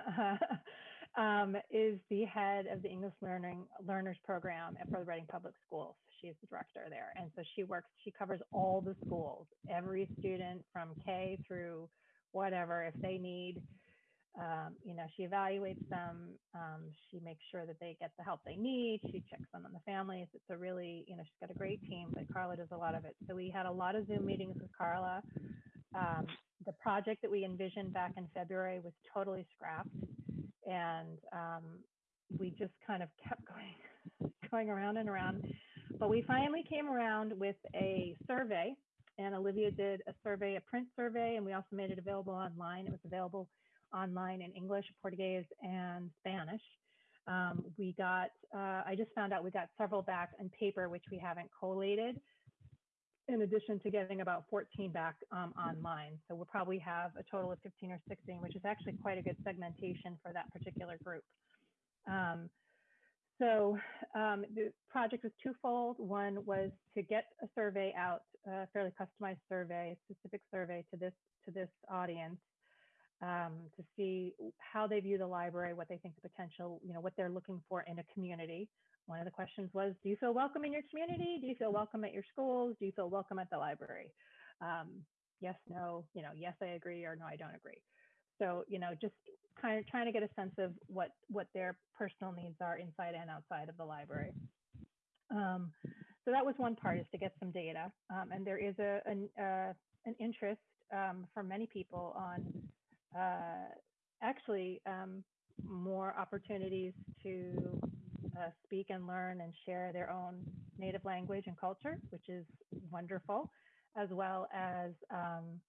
um, is the head of the English Learning Learners Program at- for the Reading Public Schools. She is the director there, and so she works. She covers all the schools, every student from K through whatever. If they need, um, you know, she evaluates them. Um, she makes sure that they get the help they need. She checks in on the families. It's a really, you know, she's got a great team, but Carla does a lot of it. So we had a lot of Zoom meetings with Carla. Um, the project that we envisioned back in February was totally scrapped, and um, we just kind of kept going, going around and around. But we finally came around with a survey, and Olivia did a survey, a print survey, and we also made it available online. It was available online in English, Portuguese, and Spanish. Um, we got, uh, I just found out we got several back in paper, which we haven't collated, in addition to getting about 14 back um, online. So we'll probably have a total of 15 or 16, which is actually quite a good segmentation for that particular group. Um, so um, the project was twofold. One was to get a survey out, a fairly customized survey, specific survey to this to this audience, um, to see how they view the library, what they think the potential, you know, what they're looking for in a community. One of the questions was, do you feel welcome in your community? Do you feel welcome at your schools? Do you feel welcome at the library? Um, yes, no, you know, yes, I agree, or no, I don't agree. So, you know, just kind of trying to get a sense of what what their personal needs are inside and outside of the library. Um, so that was one part is to get some data, um, and there is a an, uh, an interest um, for many people on uh, actually um, more opportunities to uh, speak and learn and share their own native language and culture, which is wonderful, as well as um,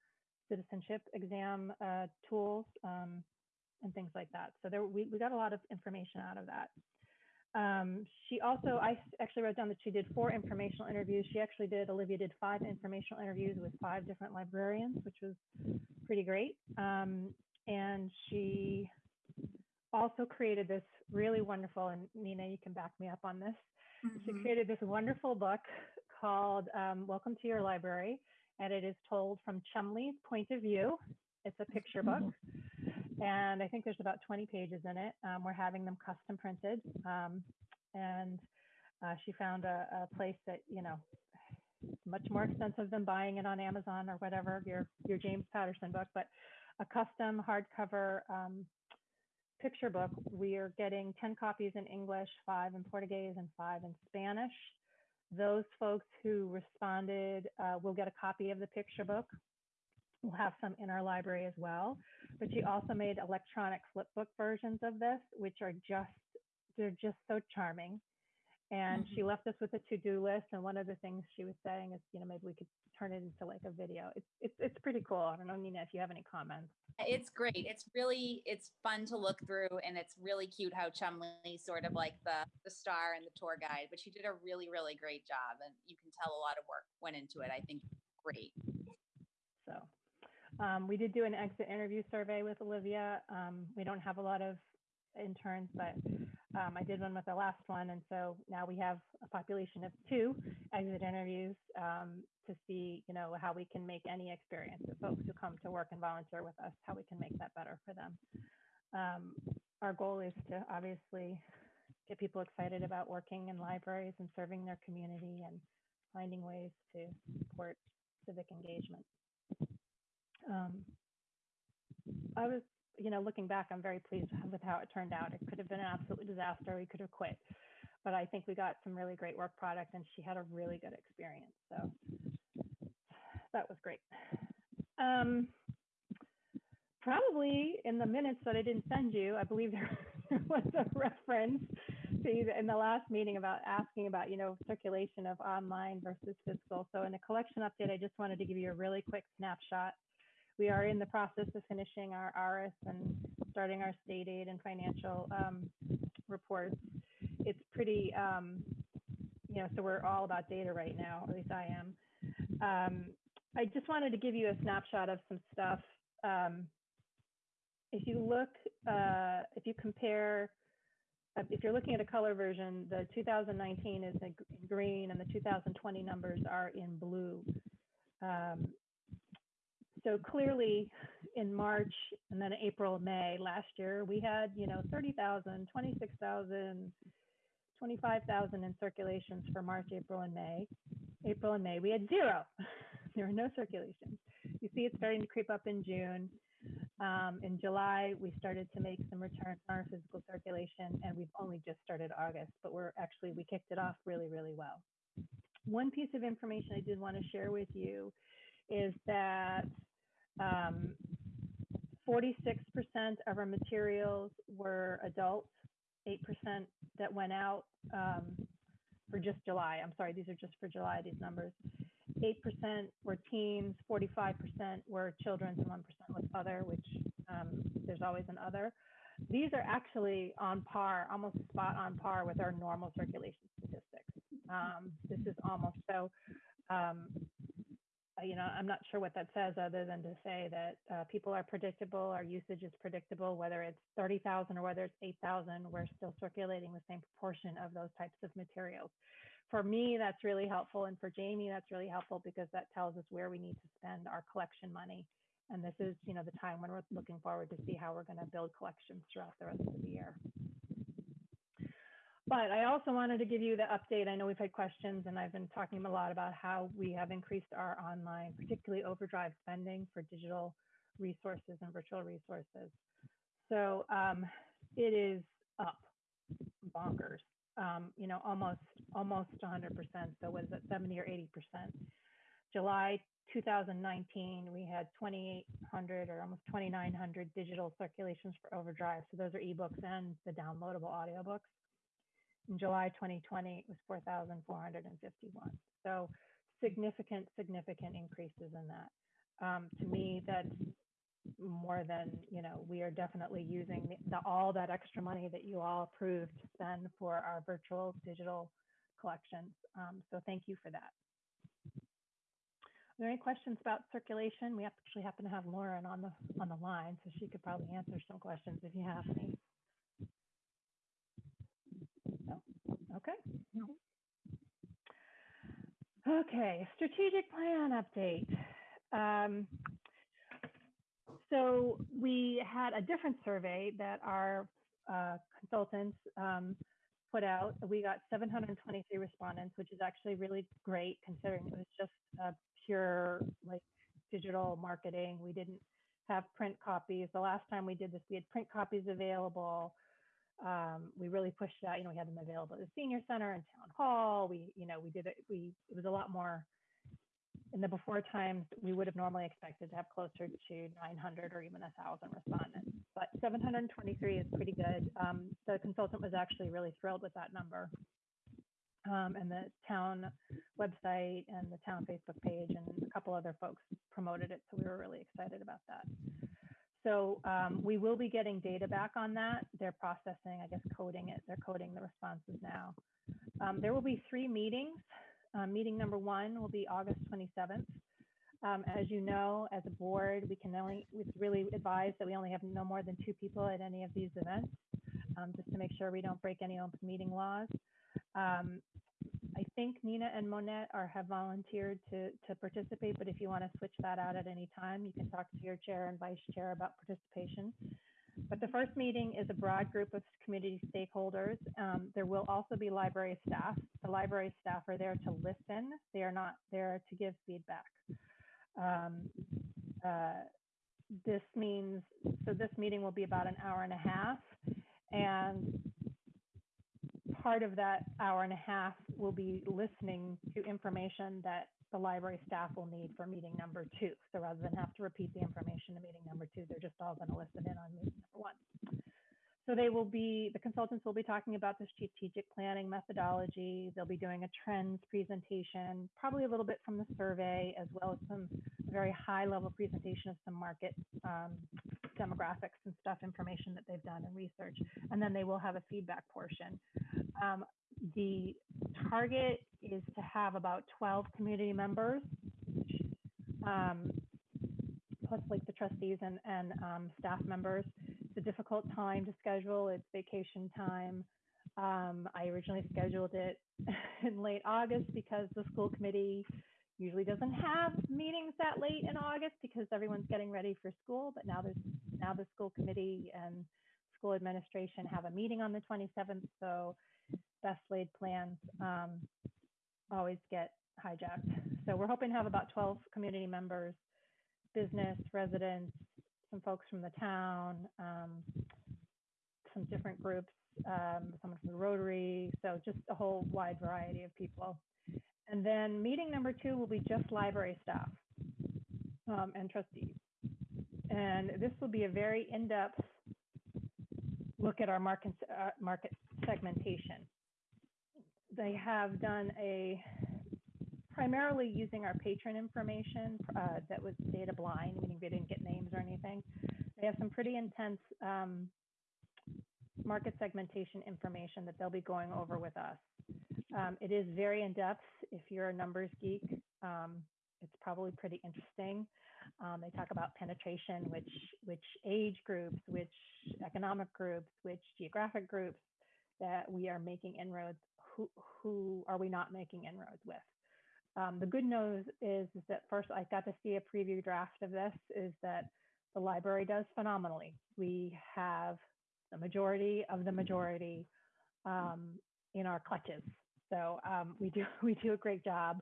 citizenship exam uh, tools um, and things like that. So there, we, we got a lot of information out of that. Um, she also, I actually wrote down that she did four informational interviews. She actually did, Olivia did five informational interviews with five different librarians, which was pretty great. Um, and she also created this really wonderful, and Nina, you can back me up on this. She Mhm. created this wonderful book called um, Welcome to Your Library, and it is told from Chumley's point of view. It's a picture book, and I think there's about 20 pages in it. Um, we're having them custom printed, um, and uh, she found a, a place that you know much more expensive than buying it on Amazon or whatever your your James Patterson book, but a custom hardcover um, picture book. We are getting 10 copies in English, five in Portuguese, and five in Spanish. Those folks who responded uh, will get a copy of the picture book. We'll have some in our library as well. But she also made electronic flipbook versions of this, which are just, they're just so charming. And she mm-hmm. left us with a to-do list. And one of the things she was saying is, you know, maybe we could turn it into like a video. It's it's it's pretty cool. I don't know, Nina, if you have any comments. It's great. It's really, it's fun to look through and it's really cute how Chumley sort of like the, the star and the tour guide, but she did a really, really great job and you can tell a lot of work went into it. I think great. Um, we did do an exit interview survey with Olivia. Um, we don't have a lot of interns, but um, I did one with the last one. And so now we have a population of two exit interviews um, to see, you know, how we can make any experience of folks who come to work and volunteer with us, how we can make that better for them. Um, our goal is to obviously get people excited about working in libraries and serving their community and finding ways to support civic engagement. Um, I was, you know, looking back, I'm very pleased with how it turned out. It could have been an absolute disaster. We could have quit, but I think we got some really great work product, and she had a really good experience. So that was great. Um, probably in the minutes that I didn't send you, I believe there, was a reference in the last meeting about asking about, you know, circulation of online versus physical. So in the collection update, I just wanted to give you a really quick snapshot. We are in the process of finishing our ARIS and starting our state aid and financial um, reports. It's pretty, um, you know, so we're all about data right now, at least I am. Um, I just wanted to give you a snapshot of some stuff. Um, if you look, uh, if you compare, uh, if you're looking at a color version, the 2019 is in green and the 2020 numbers are in blue. Um, so clearly in March and then April, May last year, we had, you know, 30,000, 26,000, 25,000 in circulations for March, April, and May. April and May, we had zero. there were no circulations. You see it starting to creep up in June. Um, in July, we started to make some returns on our physical circulation, and we've only just started August, but we're actually, we kicked it off really, really well. One piece of information I did want to share with you is that um, 46% of our materials were adult, 8% that went out um, for just July. I'm sorry, these are just for July, these numbers. 8% were teens, 45% were children's, and 1% was other, which um, there's always an other. these are actually on par, almost spot on par with our normal circulation statistics. Um, this is almost so. Um, you know, I'm not sure what that says other than to say that uh, people are predictable, our usage is predictable, whether it's 30,000 or whether it's 8,000, we're still circulating the same proportion of those types of materials. For me, that's really helpful. And for Jamie, that's really helpful because that tells us where we need to spend our collection money. And this is, you know, the time when we're looking forward to see how we're going to build collections throughout the rest of the year. But I also wanted to give you the update. I know we've had questions and I've been talking a lot about how we have increased our online, particularly overdrive spending for digital resources and virtual resources. So um, it is up bonkers, um, you know, almost almost 100%. So was it 70 or 80%? July 2019, we had 2,800 or almost 2,900 digital circulations for overdrive. So those are ebooks and the downloadable audiobooks. In July 2020, it was 4,451. So significant, significant increases in that. Um, to me, that's more than, you know, we are definitely using the, the, all that extra money that you all approved to spend for our virtual digital collections. Um, so thank you for that. Are there any questions about circulation? We actually happen to have Lauren on the on the line, so she could probably answer some questions if you have any. Okay. Okay, strategic plan update. Um, so we had a different survey that our uh, consultants um, put out. We got 723 respondents, which is actually really great considering it was just a pure like digital marketing. We didn't have print copies. The last time we did this, we had print copies available um, we really pushed that. You know, we had them available at the senior center and town hall. We, you know, we did it. We it was a lot more. In the before times, we would have normally expected to have closer to 900 or even a thousand respondents, but 723 is pretty good. Um, the consultant was actually really thrilled with that number. Um, and the town website and the town Facebook page and a couple other folks promoted it. So we were really excited about that. So um, we will be getting data back on that. They're processing, I guess, coding it. They're coding the responses now. Um, there will be three meetings. Um, meeting number one will be August 27th. Um, as you know, as a board, we can only, it's really advised that we only have no more than two people at any of these events, um, just to make sure we don't break any open meeting laws. Think Nina and Monette are have volunteered to to participate, but if you want to switch that out at any time, you can talk to your chair and vice chair about participation. But the first meeting is a broad group of community stakeholders. Um, there will also be library staff. The library staff are there to listen. They are not there to give feedback. Um, uh, this means, so this meeting will be about an hour and a half. And part of that hour and a half will be listening to information that the library staff will need for meeting number two. So rather than have to repeat the information to meeting number two, they're just all going to listen in on meeting number one. So they will be, the consultants will be talking about the strategic planning methodology. They'll be doing a trends presentation, probably a little bit from the survey, as well as some very high level presentation of some market um, demographics and stuff, information that they've done and research. And then they will have a feedback portion. Um, the target is to have about 12 community members, um, plus like the trustees and, and um, staff members. It's a difficult time to schedule. It's vacation time. Um, I originally scheduled it in late August because the school committee usually doesn't have meetings that late in August because everyone's getting ready for school. But now there's now the school committee and school administration have a meeting on the 27th. So best laid plans um, always get hijacked. So we're hoping to have about 12 community members, business, residents, some folks from the town, um, some different groups, um, someone from the Rotary, so just a whole wide variety of people. And then meeting number two will be just library staff um, and trustees. And this will be a very in-depth look at our market, uh, market segmentation they have done a primarily using our patron information uh, that was data blind, meaning they didn't get names or anything. They have some pretty intense um, market segmentation information that they'll be going over with us. Um, it is very in-depth. If you're a numbers geek, um, it's probably pretty interesting. Um, they talk about penetration, which which age groups, which economic groups, which geographic groups that we are making inroads. Who who are we not making inroads with? Um, the good news is, is that first I got to see a preview draft of this. Is that the library does phenomenally. We have the majority of the majority um, in our clutches. So um, we do we do a great job.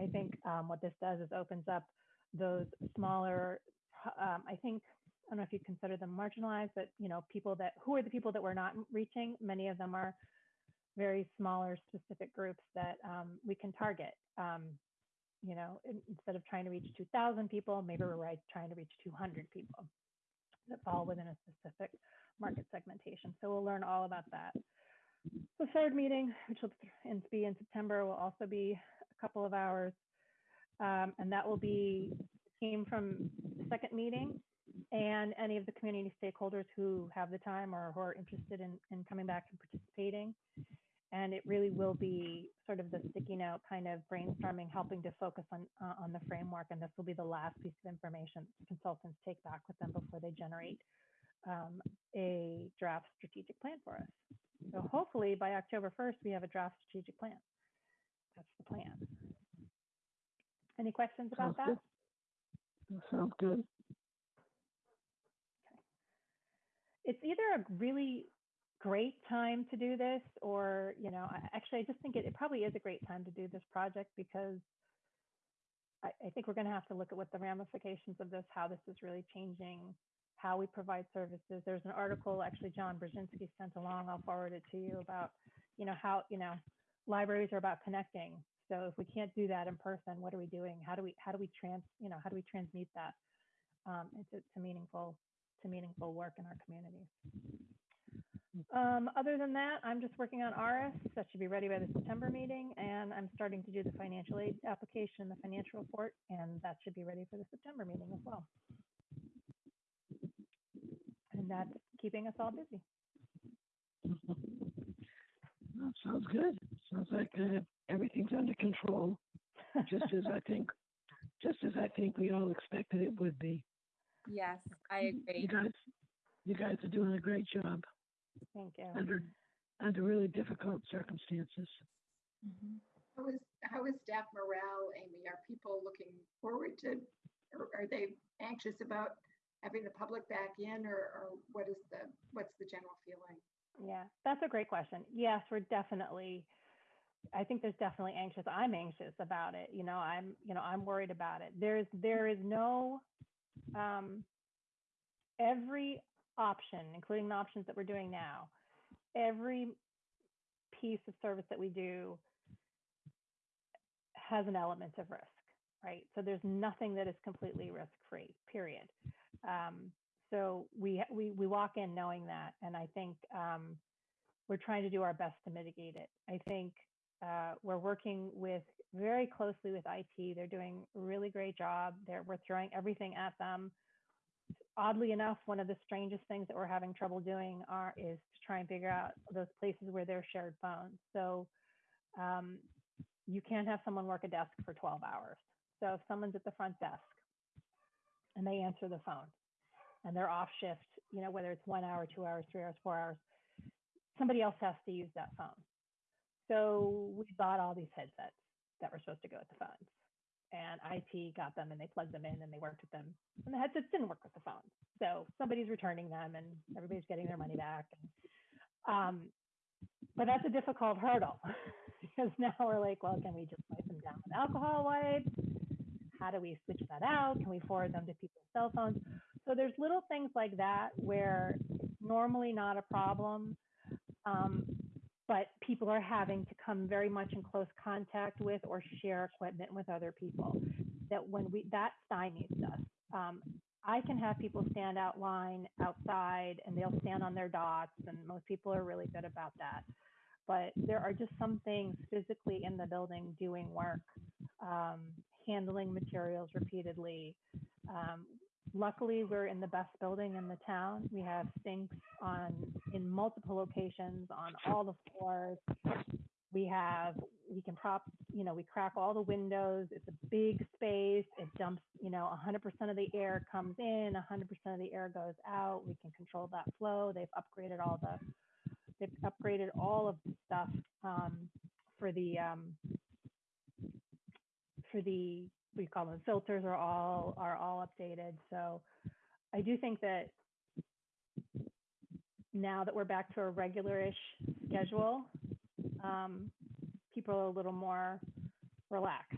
I think um, what this does is opens up those smaller. Um, I think I don't know if you consider them marginalized, but you know people that who are the people that we're not reaching. Many of them are very smaller specific groups that um, we can target. Um, you know, in- instead of trying to reach 2,000 people, maybe we're right trying to reach 200 people that fall within a specific market segmentation. So we'll learn all about that. The third meeting, which will be in September, will also be a couple of hours. Um, and that will be came from the second meeting and any of the community stakeholders who have the time or who are interested in, in coming back and participating. And it really will be sort of the sticking out kind of brainstorming, helping to focus on uh, on the framework. And this will be the last piece of information consultants take back with them before they generate um, a draft strategic plan for us. So hopefully by October 1st, we have a draft strategic plan. That's the plan. Any questions about that? That Sounds good. Okay. It's either a really great time to do this or, you know, actually, I just think it, it probably is a great time to do this project because I, I think we're going to have to look at what the ramifications of this, how this is really changing how we provide services. There's an article actually John Brzezinski sent along. I'll forward it to you about, you know, how, you know, libraries are about connecting. So if we can't do that in person, what are we doing? How do we, how do we trans, you know, how do we transmute that um, into to meaningful, to meaningful work in our communities? Um, other than that, I'm just working on ARIS. That should be ready by the September meeting. And I'm starting to do the financial aid application, the financial report, and that should be ready for the September meeting as well. And that's keeping us all busy. That sounds good. Sounds like uh, everything's under control, just as I think, just as I think we all expected it would be. Yes, I agree. You agree. guys, you guys are doing a great job Thank you. under under really difficult circumstances. Mhm. How is, how is staff morale, Amy? Are people looking forward to, or are they anxious about having the public back in or, or what is the, what's the general feeling? Yeah, that's a great question. Yes, we're definitely, I think there's definitely anxious. I'm anxious about it. You know, I'm, you know, I'm worried about it. There's, there is no, um, every option, including the options that we're doing now, every piece of service that we do has an element of risk, right? So there's nothing that is completely risk-free, period. Um, so we we we walk in knowing that, and I think um, we're trying to do our best to mitigate it. I think uh, we're working with very closely with IT. They're doing a really great job. They're we're throwing everything at them. Oddly enough, one of the strangest things that we're having trouble doing are is to try and figure out those places where there's shared phones. So um, you can't have someone work a desk for 12 hours. So if someone's at the front desk and they answer the phone and they're off shift, you know, whether it's one hour, two hours, three hours, four hours, somebody else has to use that phone. So we bought all these headsets that were supposed to go with the phones. And IT got them and they plugged them in and they worked with them. And the headsets didn't work with the phones. So somebody's returning them and everybody's getting their money back. And, um, but that's a difficult hurdle because now we're like, well, can we just wipe them down with alcohol wipes? How do we switch that out? Can we forward them to people's cell phones? So there's little things like that where it's normally not a problem, um, but people are having to come very much in close contact with or share equipment with other people. That when we that stymies us. Um, I can have people stand out line outside and they'll stand on their dots, and most people are really good about that. But there are just some things physically in the building doing work, um, handling materials repeatedly, um, luckily, we're in the best building in the town. We have sinks on, in multiple locations on all the floors. We have, we can prop, you know, we crack all the windows. It's a big space. It dumps, you know, 100% of the air comes in, 100% of the air goes out. We can control that flow. They've upgraded all the, they've upgraded all of the stuff um, for the, um, for the, you call them, filters are all, are all updated. So I do think that now that we're back to a regular-ish schedule, um, people are a little more relaxed.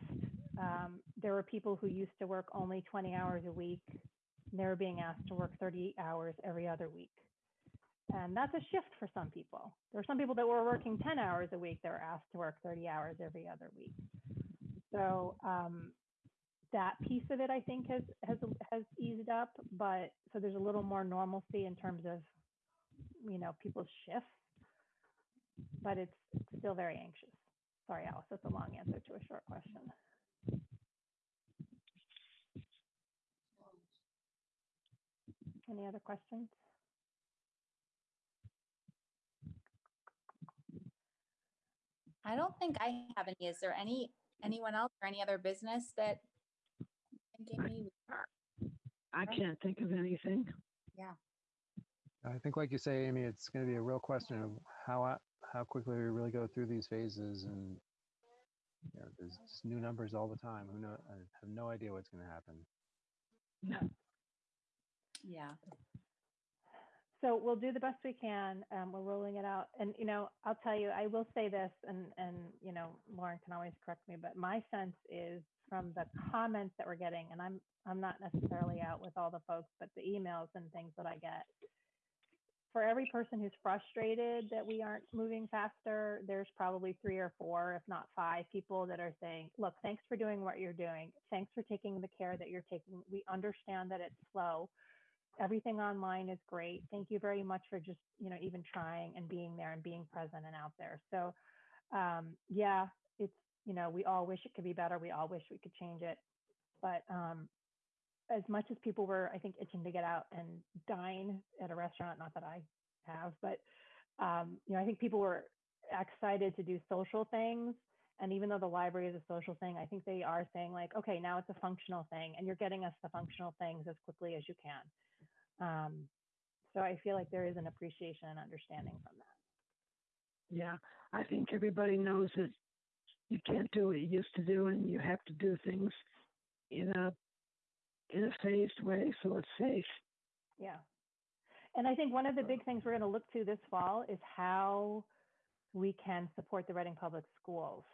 Um, there were people who used to work only 20 hours a week. and They were being asked to work 30 hours every other week. And that's a shift for some people. There were some people that were working 10 hours a week that were asked to work 30 hours every other week. So um, that piece of it, I think, has has has eased up. But so there's a little more normalcy in terms of, you know, people's shifts. But it's, still very anxious. Sorry, Alice, that's a long answer to a short question. Any other questions? I don't think I have any. Is there any, anyone else or any other business that? Thinking we- I can't think of anything. Yeah. I think, like you say, Amy, it's going to be a real question of how a- how quickly we really go through these phases, and you know, there's just new numbers all the time. Who know? I have no idea what's going to happen. No. Yeah. So we'll do the best we can. Um, we're rolling it out. And, you know, I'll tell you, I will say this, and, and, you know, Lauren can always correct me, but my sense is from the comments that we're getting, and I'm, I'm not necessarily out with all the folks, but the emails and things that I get. For every person who's frustrated that we aren't moving faster, there's probably three or four, if not five people that are saying, look, thanks for doing what you're doing. Thanks for taking the care that you're taking. We understand that it's slow everything online is great. Thank you very much for just, you know, even trying and being there and being present and out there. So, um, yeah, you know, we all wish it could be better. We all wish we could change it. But um, as much as people were, I think, itching to get out and dine at a restaurant, not that I have, but, um, you know, I think people were excited to do social things. And even though the library is a social thing, I think they are saying, like, okay, now it's a functional thing, and you're getting us the functional things as quickly as you can. Um, so I feel like there is an appreciation and understanding from that. Yeah, I think everybody knows that you can't do what you used to do, and you have to do things in a in a phased way so it's safe. Yeah. And I think one of the big things we're going to look to this fall is how we can support the Reading Public Schools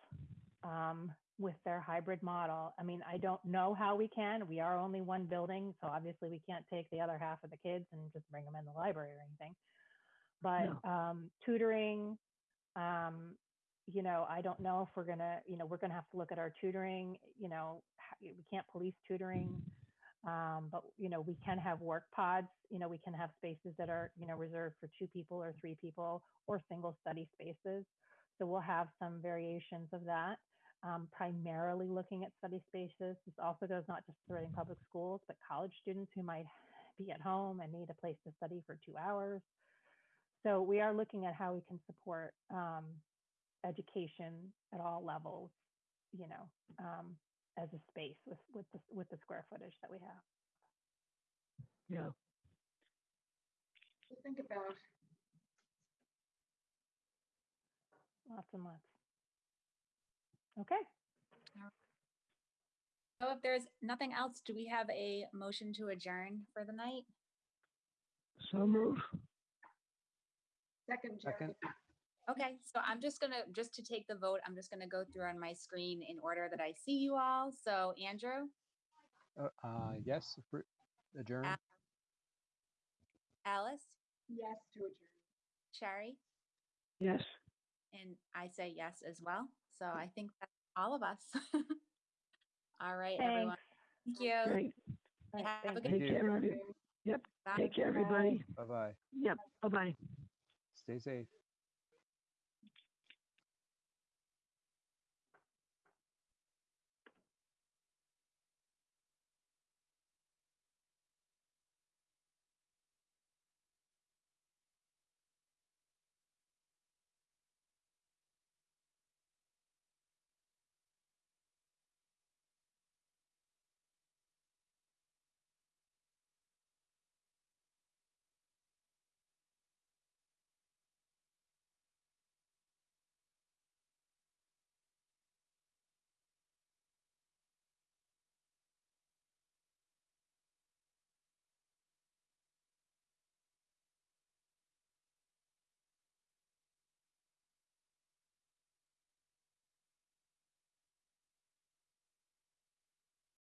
um, with their hybrid model. I mean, I don't know how we can. We are only one building, so obviously we can't take the other half of the kids and just bring them in the library or anything. But um, tutoring, um, you know, I don't know if we're gonna, you know, we're gonna have to look at our tutoring. You know, we can't police tutoring. Um, but you know, we can have work pods. You know, we can have spaces that are you know reserved for two people or three people or single study spaces. So we'll have some variations of that. Um, primarily looking at study spaces. This also goes not just to Reading Public Schools, but college students who might be at home and need a place to study for two hours. So we are looking at how we can support um, education at all levels, you know, um, as a space with with the, with the square footage that we have. Yeah. To think about, Lots and lots. Okay. So if there's nothing else, do we have a motion to adjourn for the night? So move. second, Jerry. Second, Okay, so I'm just gonna, just to take the vote, I'm just gonna go through on my screen in order that I see you all. So Andrew, uh, uh, yes, appro- adjourn. Alice, Yes to adjourn. Sherry, Yes. and I say yes as well. So I think that's all of us. All right, everyone. Thank you. Great. Have a good- Thank Take you. care, every- Yep. Bye. Take care, everybody. Bye bye. Yep. Bye bye. Stay safe.